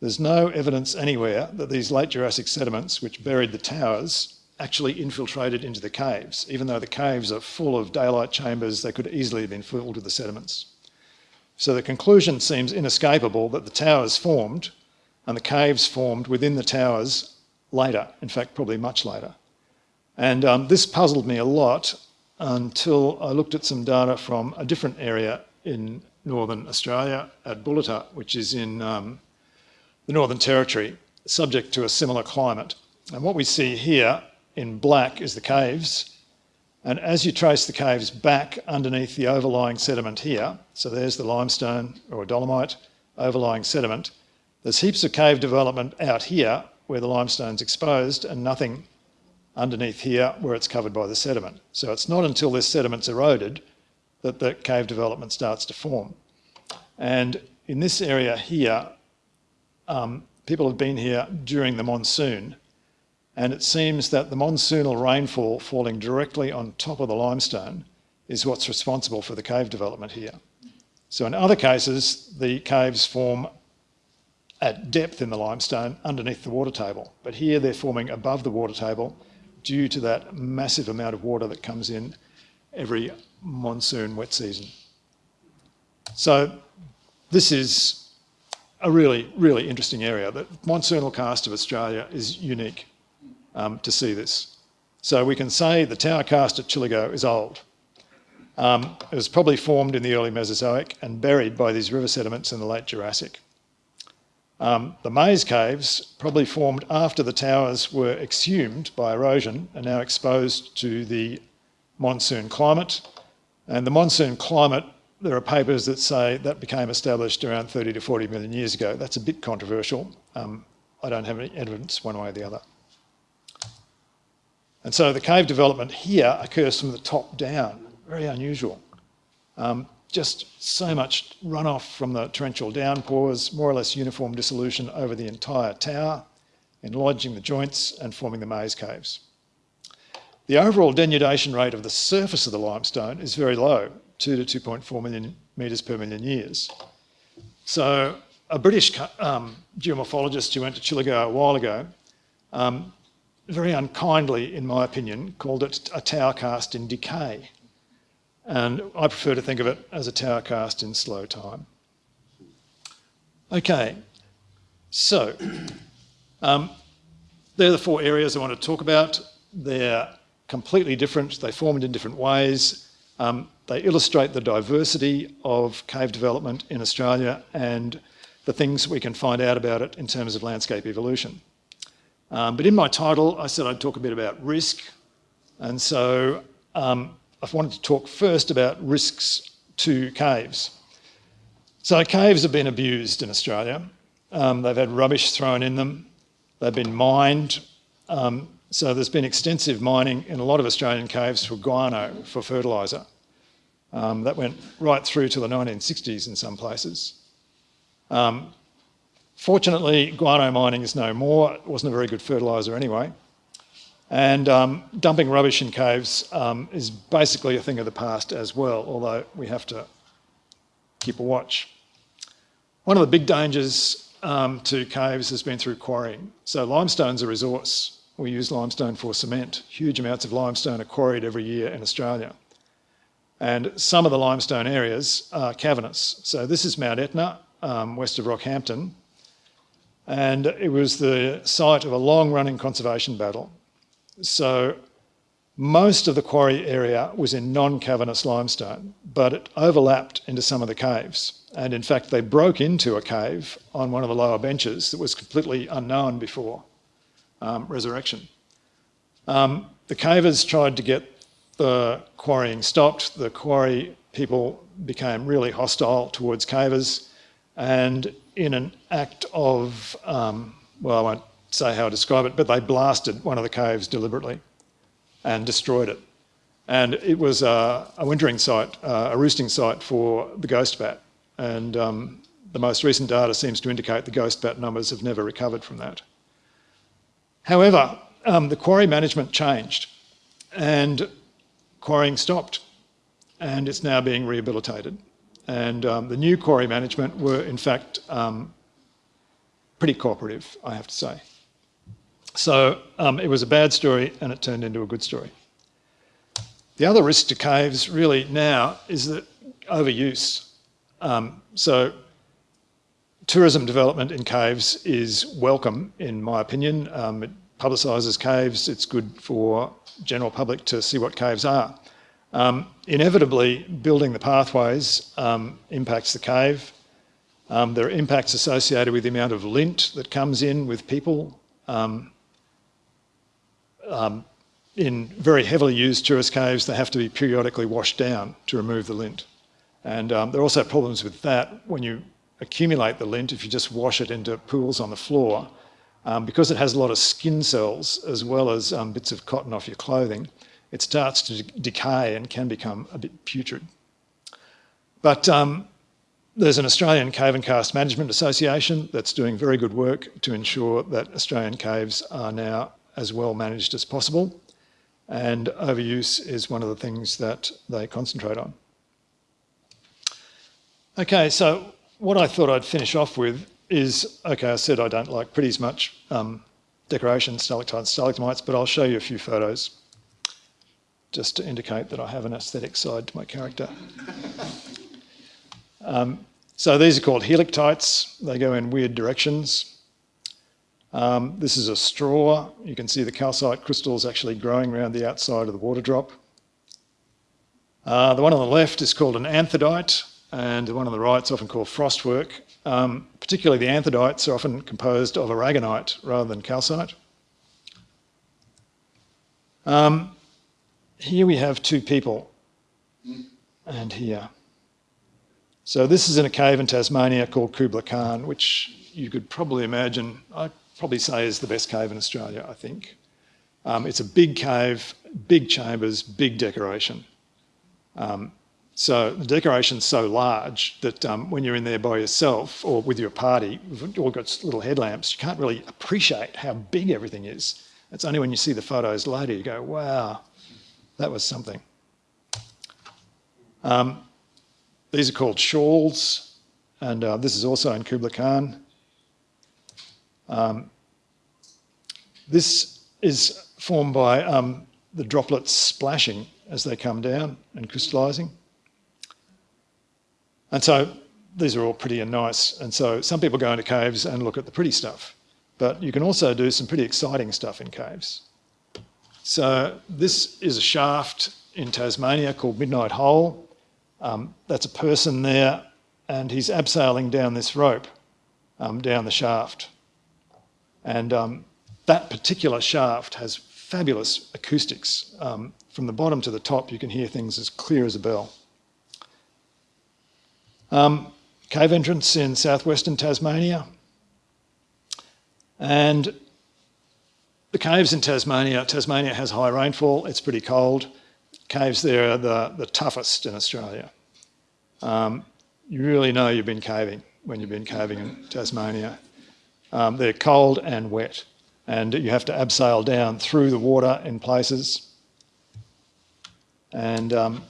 There's no evidence anywhere that these late Jurassic sediments, which buried the towers, actually infiltrated into the caves. Even though the caves are full of daylight chambers, they could easily have been filled with the sediments. So the conclusion seems inescapable that the towers formed and the caves formed within the towers later, in fact, probably much later. And um, this puzzled me a lot until I looked at some data from a different area in northern Australia at Bullita, which is in um, the Northern Territory, subject to a similar climate. And what we see here in black is the caves. And as you trace the caves back underneath the overlying sediment here, so there's the limestone or dolomite overlying sediment, there's heaps of cave development out here where the limestone's exposed and nothing underneath here where it's covered by the sediment. So it's not until this sediment's eroded that the cave development starts to form. And in this area here, um, people have been here during the monsoon and it seems that the monsoonal rainfall falling directly on top of the limestone is what's responsible for the cave development here. So in other cases, the caves form at depth in the limestone underneath the water table. But here they're forming above the water table due to that massive amount of water that comes in every monsoon wet season. So this is a really, really interesting area. The monsoonal karst of Australia is unique um, to see this. So we can say the tower karst at Chillagoe is old. Um, it was probably formed in the early Mesozoic and buried by these river sediments in the late Jurassic. Um, the maze caves probably formed after the towers were exhumed by erosion and now exposed to the monsoon climate. And the monsoon climate, there are papers that say that became established around 30 to 40 million years ago. That's a bit controversial. Um, I don't have any evidence one way or the other. And so the cave development here occurs from the top down, very unusual. Um, just so much runoff from the torrential downpours, more or less uniform dissolution over the entire tower, enlarging the joints and forming the maze caves. The overall denudation rate of the surface of the limestone is very low, 2 to 2.4 million metres per million years. So a British um, geomorphologist who went to Chillagoe a while ago, um, very unkindly, in my opinion, called it a tower karst in decay. And I prefer to think of it as a tower karst in slow time. Okay, so um, they're the four areas I want to talk about. They're completely different, they formed in different ways. Um, they illustrate the diversity of cave development in Australia and the things we can find out about it in terms of landscape evolution. Um, but in my title, I said I'd talk a bit about risk. And so um, I wanted to talk first about risks to caves. So caves have been abused in Australia. Um, they've had rubbish thrown in them. They've been mined. Um, so there's been extensive mining in a lot of Australian caves for guano, for fertiliser. Um, that went right through to the 1960s in some places. Um, fortunately, guano mining is no more. It wasn't a very good fertiliser anyway. And um, dumping rubbish in caves um, is basically a thing of the past as well, although we have to keep a watch. One of the big dangers um, to caves has been through quarrying. So limestone's a resource. We use limestone for cement. Huge amounts of limestone are quarried every year in Australia. And some of the limestone areas are cavernous. So this is Mount Etna, um, west of Rockhampton. And it was the site of a long-running conservation battle so most of the quarry area was in non-cavernous limestone, but it overlapped into some of the caves. And in fact, they broke into a cave on one of the lower benches that was completely unknown before um, resurrection. Um, the cavers tried to get the quarrying stopped. The quarry people became really hostile towards cavers. And in an act of, um, well, I won't say how to describe it, but they blasted one of the caves deliberately and destroyed it. And it was a, a wintering site, uh, a roosting site for the ghost bat. And um, the most recent data seems to indicate the ghost bat numbers have never recovered from that. However, um, the quarry management changed and quarrying stopped and it's now being rehabilitated. And um, the new quarry management were in fact um, pretty cooperative, I have to say. So um, it was a bad story and it turned into a good story. The other risk to caves really now is that overuse. Um, so tourism development in caves is welcome, in my opinion. Um, it publicises caves, it's good for general public to see what caves are. Um, inevitably, building the pathways um, impacts the cave. Um, there are impacts associated with the amount of lint that comes in with people. Um, um, in very heavily used tourist caves, they have to be periodically washed down to remove the lint. And there are also problems with that when you accumulate the lint, if you just wash it into pools on the floor, um, because it has a lot of skin cells as well as um, bits of cotton off your clothing, it starts to decay and can become a bit putrid. But um, there's an Australian Cave and Karst Management Association that's doing very good work to ensure that Australian caves are now as well managed as possible. and overuse is one of the things that they concentrate on. Okay, so what I thought I'd finish off with is, okay, I said I don't like pretty as much um, decoration, stalactites, stalagmites, but I'll show you a few photos just to indicate that I have an aesthetic side to my character. um, so these are called helictites. They go in weird directions. Um, this is a straw. You can see the calcite crystals actually growing around the outside of the water drop. Uh, the one on the left is called an anthodite and one on the right is often called frostwork. Um, particularly the anthodites are often composed of aragonite rather than calcite. Um, here we have two people, and here. So this is in a cave in Tasmania called Kubla Khan, which you could probably imagine, I'd probably say is the best cave in Australia, I think. Um, it's a big cave, big chambers, big decoration. Um, so the decoration's so large that um, when you're in there by yourself or with your party, we've all got little headlamps, you can't really appreciate how big everything is. It's only when you see the photos later you go, wow, that was something. Um, these are called shawls, and uh, this is also in Kubla Khan. Um, this is formed by um, the droplets splashing as they come down and crystallising. And so these are all pretty and nice. And so some people go into caves and look at the pretty stuff, but you can also do some pretty exciting stuff in caves. So this is a shaft in Tasmania called Midnight Hole. Um, that's a person there and he's abseiling down this rope, um, down the shaft. And um, that particular shaft has fabulous acoustics. Um, from the bottom to the top, you can hear things as clear as a bell. Um, cave entrance in southwestern Tasmania. And the caves in Tasmania, Tasmania has high rainfall, it's pretty cold. Caves there are the, the toughest in Australia. Um, you really know you've been caving when you've been caving in Tasmania. Um, they're cold and wet and you have to abseil down through the water in places. And um,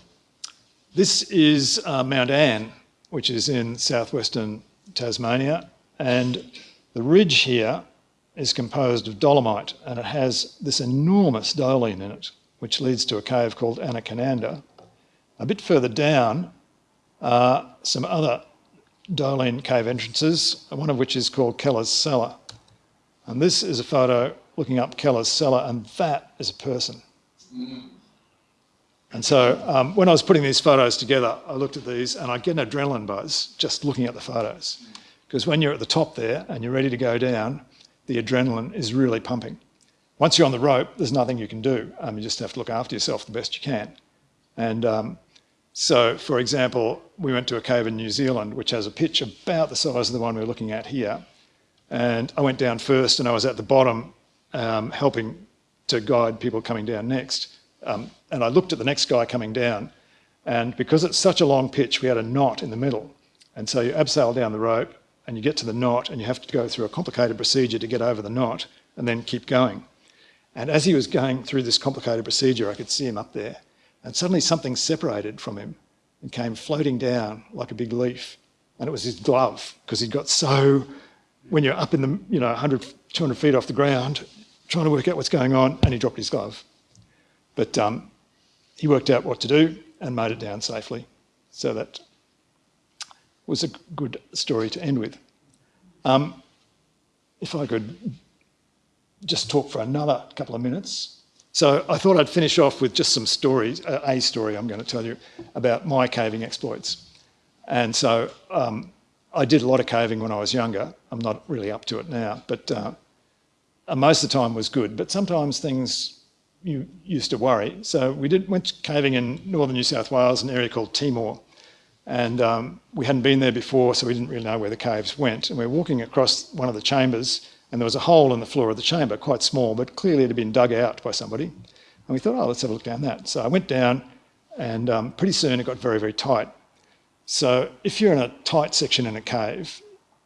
this is uh, Mount Anne which is in southwestern Tasmania. And the ridge here is composed of dolomite and it has this enormous doline in it, which leads to a cave called Anne-a-Kananda. A bit further down are some other doline cave entrances, one of which is called Keller's Cellar. And this is a photo looking up Keller's Cellar and that is a person. Mm. And so um, when I was putting these photos together, I looked at these and I get an adrenaline buzz just looking at the photos. Because when you're at the top there and you're ready to go down, the adrenaline is really pumping. Once you're on the rope, there's nothing you can do. Um, you just have to look after yourself the best you can. And um, so, for example, we went to a cave in New Zealand, which has a pitch about the size of the one we're looking at here. And I went down first and I was at the bottom um, helping to guide people coming down next. Um, and I looked at the next guy coming down, and because it's such a long pitch, we had a knot in the middle. And so you abseil down the rope, and you get to the knot, and you have to go through a complicated procedure to get over the knot, and then keep going. And as he was going through this complicated procedure, I could see him up there. And suddenly something separated from him and came floating down like a big leaf. And it was his glove, because he'd got so, when you're up in the, you know, 100, 200 feet off the ground, trying to work out what's going on, and he dropped his glove. But um, he worked out what to do and made it down safely. So that was a good story to end with. Um, if I could just talk for another couple of minutes. So I thought I'd finish off with just some stories, a story I'm going to tell you about my caving exploits. And so um, I did a lot of caving when I was younger. I'm not really up to it now, but uh, most of the time was good. But sometimes things you used to worry. So we did, went caving in northern New South Wales, an area called Timor. And um, we hadn't been there before, so we didn't really know where the caves went. And we were walking across one of the chambers, and there was a hole in the floor of the chamber, quite small, but clearly it had been dug out by somebody. And we thought, oh, let's have a look down that. So I went down, and um, pretty soon it got very, very tight. So if you're in a tight section in a cave,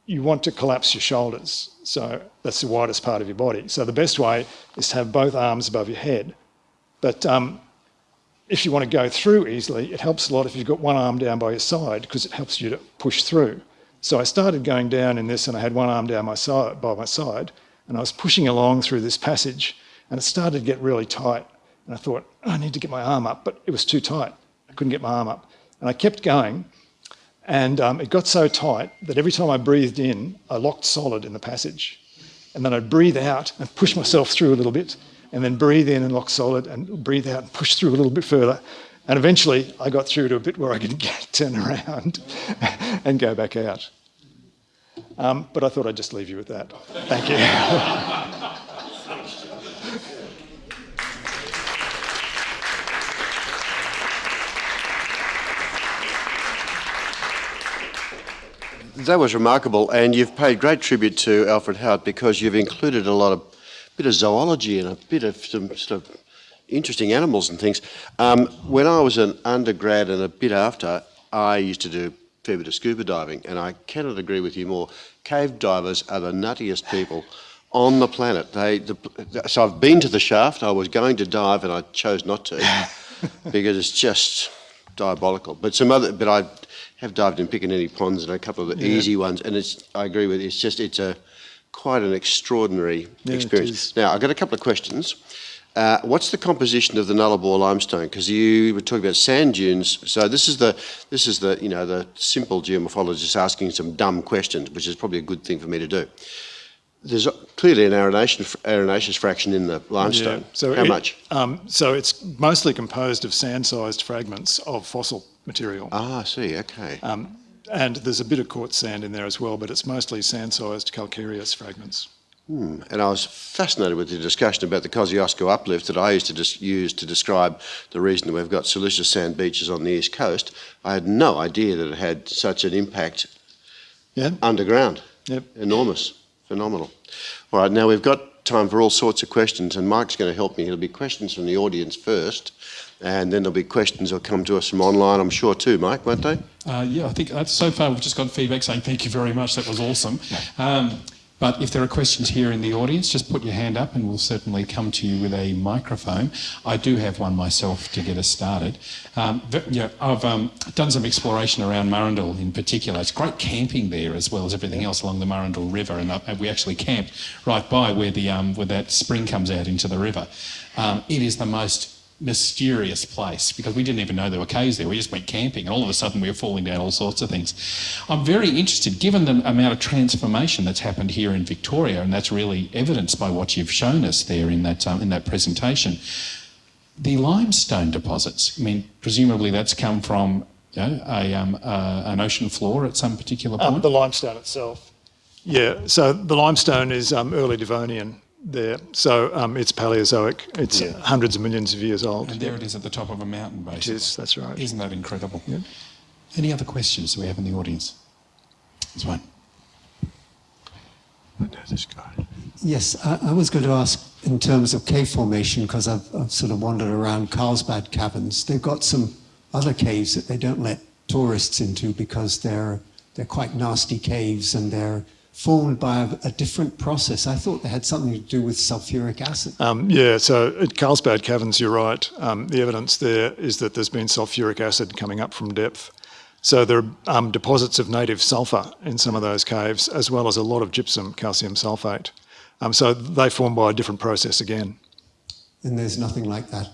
you want to collapse your shoulders. So that's the widest part of your body. So the best way is to have both arms above your head. But um, if you want to go through easily, it helps a lot if you've got one arm down by your side because it helps you to push through. So I started going down in this and I had one arm down my side, by my side and I was pushing along through this passage and it started to get really tight. And I thought, oh, I need to get my arm up, but it was too tight. I couldn't get my arm up. And I kept going and um, it got so tight that every time I breathed in, I locked solid in the passage. And then I'd breathe out and push myself through a little bit and then breathe in and lock solid and breathe out and push through a little bit further. And eventually I got through to a bit where I could get, turn around and go back out. Um, but I thought I'd just leave you with that. Thank you. that was remarkable, and you've paid great tribute to Alfred Howard because you've included a lot of bit of zoology and a bit of some sort of interesting animals and things. Um, when I was an undergrad and a bit after, I used to do a fair bit of scuba diving, and I cannot agree with you more. Cave divers are the nuttiest people on the planet. They, the, so I've been to the shaft. I was going to dive, and I chose not to because it's just diabolical. But some other, but I have dived in Piccaninnie ponds and a couple of the yeah. easy ones, and it's. I agree with you. It's just it's a quite an extraordinary yeah, experience. Now I've got a couple of questions. Uh, what's the composition of the Nullarbor limestone? Because you were talking about sand dunes. So this is the this is the you know the simple geomorphologist asking some dumb questions, which is probably a good thing for me to do. There's clearly an arenation, arenaceous fraction in the limestone. Yeah. So How it, much? Um, so it's mostly composed of sand-sized fragments of fossil material. Ah, I see. Okay. Um, and there's a bit of quartz sand in there as well, but it's mostly sand-sized calcareous fragments. Hmm. And I was fascinated with the discussion about the Kosciuszko uplift that I used to use to describe the reason that we've got silicious sand beaches on the east coast. I had no idea that it had such an impact yeah. underground. Yep. Enormous, phenomenal. All right, now we've got time for all sorts of questions, and Mike's going to help me. There'll be questions from the audience first, and then there'll be questions that'll come to us from online, I'm sure too, Mike, won't they? Uh, yeah, I think that's, so far we've just got feedback saying thank you very much, that was awesome. Um, but if there are questions here in the audience, just put your hand up and we'll certainly come to you with a microphone. I do have one myself to get us started. Um, yeah, I've um, done some exploration around Murrindal in particular. It's great camping there as well as everything else along the Murrindal River, and uh, we actually camped right by where the um, where that spring comes out into the river. Um, it is the most mysterious place because we didn't even know there were caves there. We just went camping and all of a sudden we were falling down all sorts of things. I'm very interested, given the amount of transformation that's happened here in Victoria, and that's really evidenced by what you've shown us there in that, um, in that presentation, the limestone deposits. I mean, presumably that's come from you know, a, um, uh, an ocean floor at some particular um, point? Um, the limestone itself. Yeah, so the limestone is um, early Devonian there. So um, it's Paleozoic. It's yeah. hundreds of millions of years old. And there it is at the top of a mountain, basically. It is, that's right. Isn't that incredible? Yeah. Any other questions we have in the audience? There's one. I know this guy. Yes, I, I, was going to ask in terms of cave formation, because I've, I've sort of wandered around Carlsbad Caverns. They've got some other caves that they don't let tourists into because they're, they're quite nasty caves and they're formed by a, a, different process. I thought they had something to do with sulfuric acid. Um, yeah, so at Carlsbad Caverns, you're right. Um, the evidence there is that there's been sulfuric acid coming up from depth. So there are um, deposits of native sulphur in some of those caves, as well as a lot of gypsum, calcium sulphate. Um, so they form by a different process again. And there's nothing like that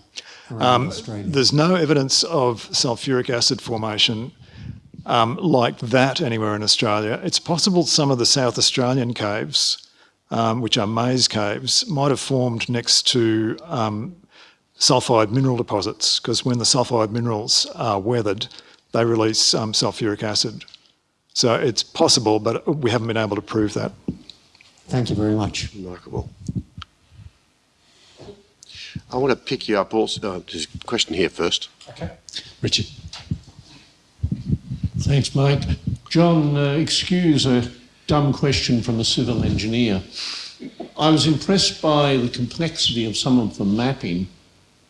around um, Australia? There's no evidence of sulfuric acid formation um, like that anywhere in Australia. It's possible some of the South Australian caves, um, which are maze caves, might have formed next to um, sulphide mineral deposits because when the sulphide minerals are weathered, they release um, sulfuric acid. So it's possible, but we haven't been able to prove that. Thank you very much. Remarkable. I want to pick you up also. Uh, there's a question here first. Okay. Richard. Thanks, Mike. John, uh, excuse a dumb question from a civil engineer. I was impressed by the complexity of some of the mapping.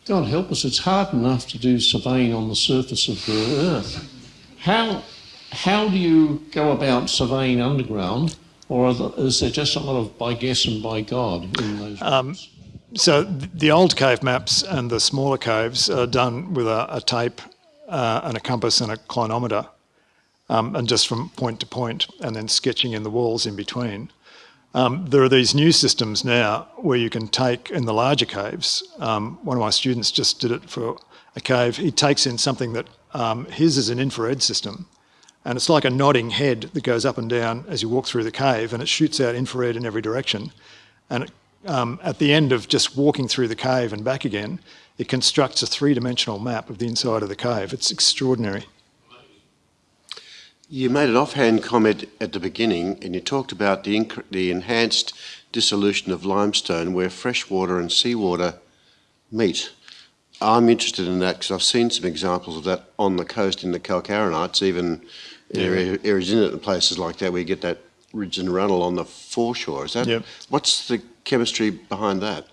God help us, it's hard enough to do surveying on the surface of the Earth. How, how do you go about surveying underground, or there, is there just a lot of by guess and by God in those um, so the old cave maps and the smaller caves are done with a, a tape uh, and a compass and a clinometer, um, and just from point to point, and then sketching in the walls in between. Um, there are these new systems now where you can take in the larger caves. Um, one of my students just did it for a cave. He takes in something that um, his is an infrared system, and it's like a nodding head that goes up and down as you walk through the cave, and it shoots out infrared in every direction. And it, um, at the end of just walking through the cave and back again, it constructs a three-dimensional map of the inside of the cave. It's extraordinary. You made an offhand comment at the beginning, and you talked about the, the enhanced dissolution of limestone where freshwater and seawater meet. I'm interested in that because I've seen some examples of that on the coast in the Calcarenites, even in areas in it and places like that where you get that ridge and runnel on the foreshore. Is that Yep. what's the chemistry behind that?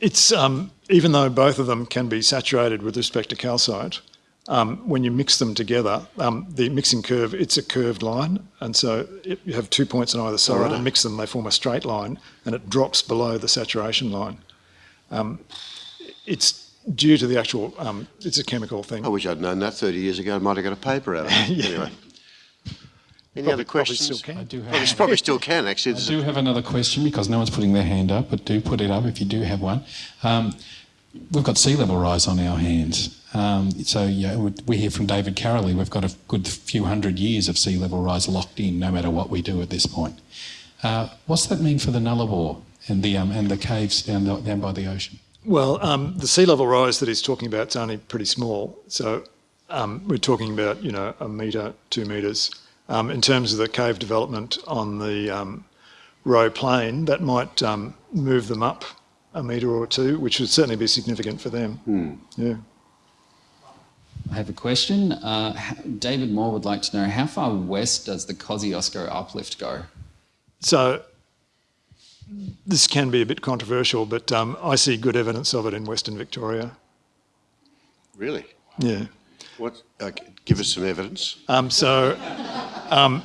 It's um, even though both of them can be saturated with respect to calcite, um, when you mix them together, um, the mixing curve it's a curved line, and so it, you have two points on either side, Alright. and mix them, they form a straight line, and it drops below the saturation line. Um, it's due to the actual. Um, it's a chemical thing. I wish I'd known that 30 years ago. I might have got a paper out of it. Yeah. Anyway. Any Probably- other probably questions? still can. I do Probably, have, probably still can, actually. I do have another question because no one's putting their hand up, but do put it up if you do have one. Um, we've got sea level rise on our hands. Um, so yeah, we- we hear from David Karoly. We've got a good few hundred years of sea level rise locked in, no matter what we do at this point. Uh, what's that mean for the Nullarbor and the um, and the caves down the, down by the ocean? Well, um, the sea level rise that he's talking about is only pretty small. So um, we're talking about, you know, a metre, two metres. Um, in terms of the cave development on the um, Roe Plain, that might um, move them up a metre or two, which would certainly be significant for them. Yeah. I have a question. Uh, David Moore would like to know how far west does the Kosciuszko uplift go? So this can be a bit controversial, but um, I see good evidence of it in Western Victoria. Really? Yeah. What? Okay, give us some evidence. Um, so, um,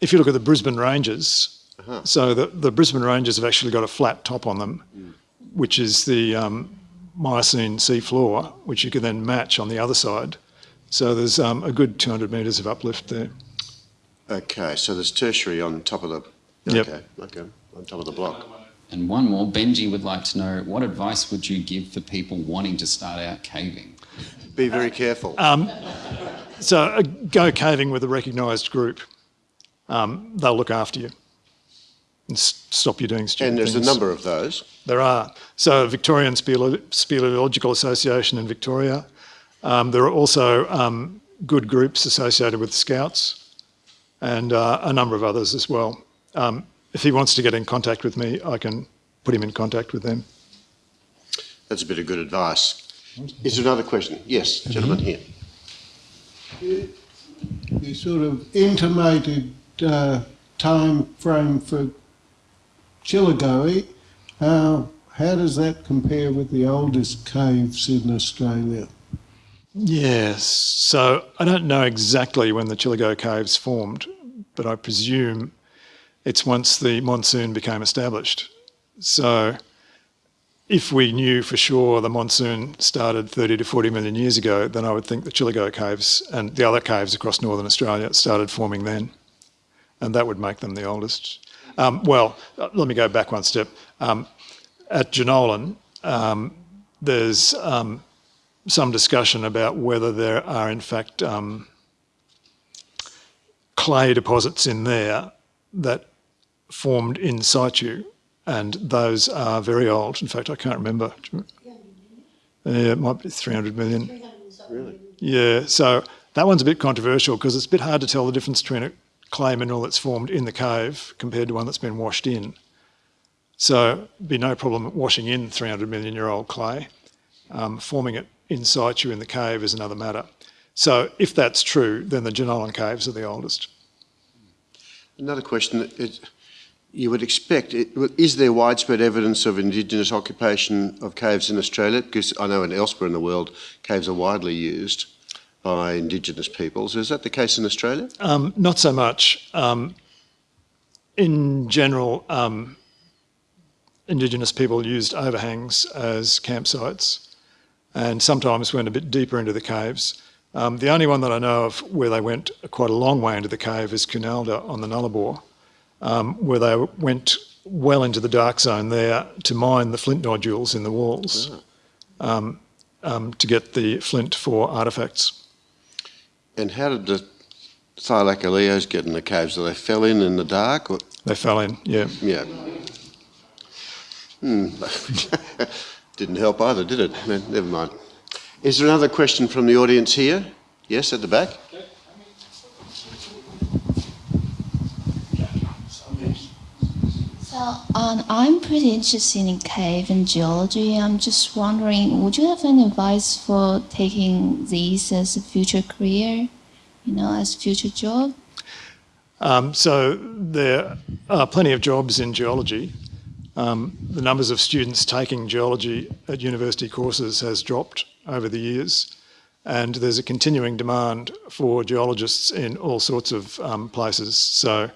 if you look at the Brisbane Ranges, so the, the Brisbane Ranges have actually got a flat top on them, which is the um, Miocene sea floor, which you can then match on the other side. So there's um, a good 200 metres of uplift there. Okay, so there's tertiary on top of the. Yep. Okay, okay, on top of the block. And one more, Benji would like to know what advice would you give for people wanting to start out caving? Be very careful. So uh, go caving with a recognised group. Um, they'll look after you and stop you doing stupid and there's a number of those. There are. So Victorian Spele- Speleological Association in Victoria. Um, there are also um, good groups associated with Scouts and uh, a number of others as well. Um, if he wants to get in contact with me, I can put him in contact with them. That's a bit of good advice. Is there another question? Yes, gentleman here. You sort of intimated uh, time frame for Chillagoe. How, uh, how does that compare with the oldest caves in Australia? Yes. So I don't know exactly when the Chillagoe Caves formed, but I presume it's once the monsoon became established. So if we knew for sure the monsoon started 30 to 40 million years ago, then I would think the Chillagoe Caves and the other caves across northern Australia started forming then. And that would make them the oldest. Um, well, uh, let me go back one step. Um, at Jenolan, um, there's um, some discussion about whether there are in fact um, clay deposits in there that formed in situ, and those are very old. In fact, I can't remember. Yeah, it might be 300 million. Really? Yeah, so that one's a bit controversial because it's a bit hard to tell the difference between a clay mineral that's formed in the cave compared to one that's been washed in. So be no problem washing in 300 million year old clay. Um, forming it in situ in the cave is another matter. So if that's true, then the Jenolan caves are the oldest. Another question. It, you would expect, it, is there widespread evidence of indigenous occupation of caves in Australia? Because I know in elsewhere in the world, caves are widely used by indigenous peoples. Is that the case in Australia? Um, not so much. Um, in general, um, Indigenous people used overhangs as campsites and sometimes went a bit deeper into the caves. Um, the only one that I know of where they went quite a long way into the cave is Koonalda on the Nullarbor, um, where they went well into the dark zone there to mine the flint nodules in the walls um, um, to get the flint for artefacts. And how did the Thylacoleos get in the caves? So they fell in in the dark? Or? They fell in, yeah. Yeah. Hmm. Didn't help either, did it? Never mind. Is there another question from the audience here? Yes, at the back. So um, I'm pretty interested in cave and geology. I'm just wondering, would you have any advice for taking these as a future career, you know, as a future job? Um, so there are plenty of jobs in geology. Um, the numbers of students taking geology at university courses has dropped over the years, and there's a continuing demand for geologists in all sorts of um, places. So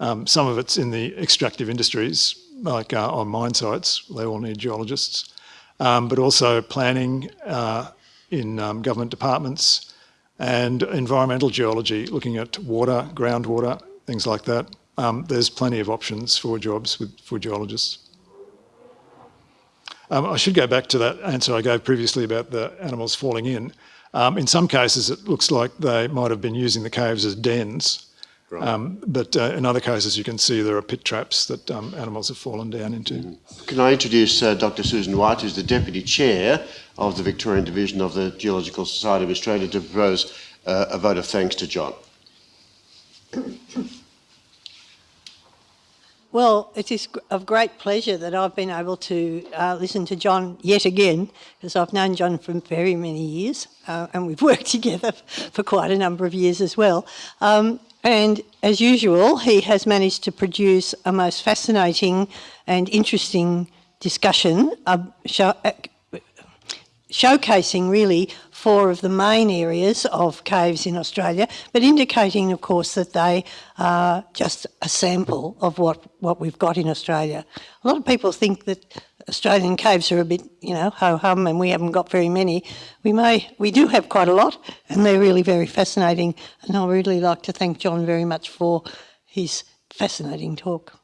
um, some of it's in the extractive industries, like uh, on mine sites, they all need geologists, um, but also planning uh, in um, government departments and environmental geology, looking at water, groundwater, things like that. Um, there's plenty of options for jobs with, for geologists. Um, I should go back to that answer I gave previously about the animals falling in. Um, in some cases, it looks like they might have been using the caves as dens, um, but uh, in other cases, you can see there are pit traps that um, animals have fallen down into. Can I introduce uh, Dr. Susan White, who's the Deputy Chair of the Victorian Division of the Geological Society of Australia, to propose uh, a vote of thanks to John. Well, it is of great pleasure that I've been able to uh, listen to John yet again, because I've known John for very many years, uh, and we've worked together for quite a number of years as well. Um, and as usual, he has managed to produce a most fascinating and interesting discussion, uh, show, showcasing really four of the main areas of caves in Australia, but indicating, of course, that they are just a sample of what, what we've got in Australia. A lot of people think that Australian caves are a bit, you know, ho-hum and we haven't got very many. We may, we do have quite a lot and they're really very fascinating. And I'd really like to thank John very much for his fascinating talk.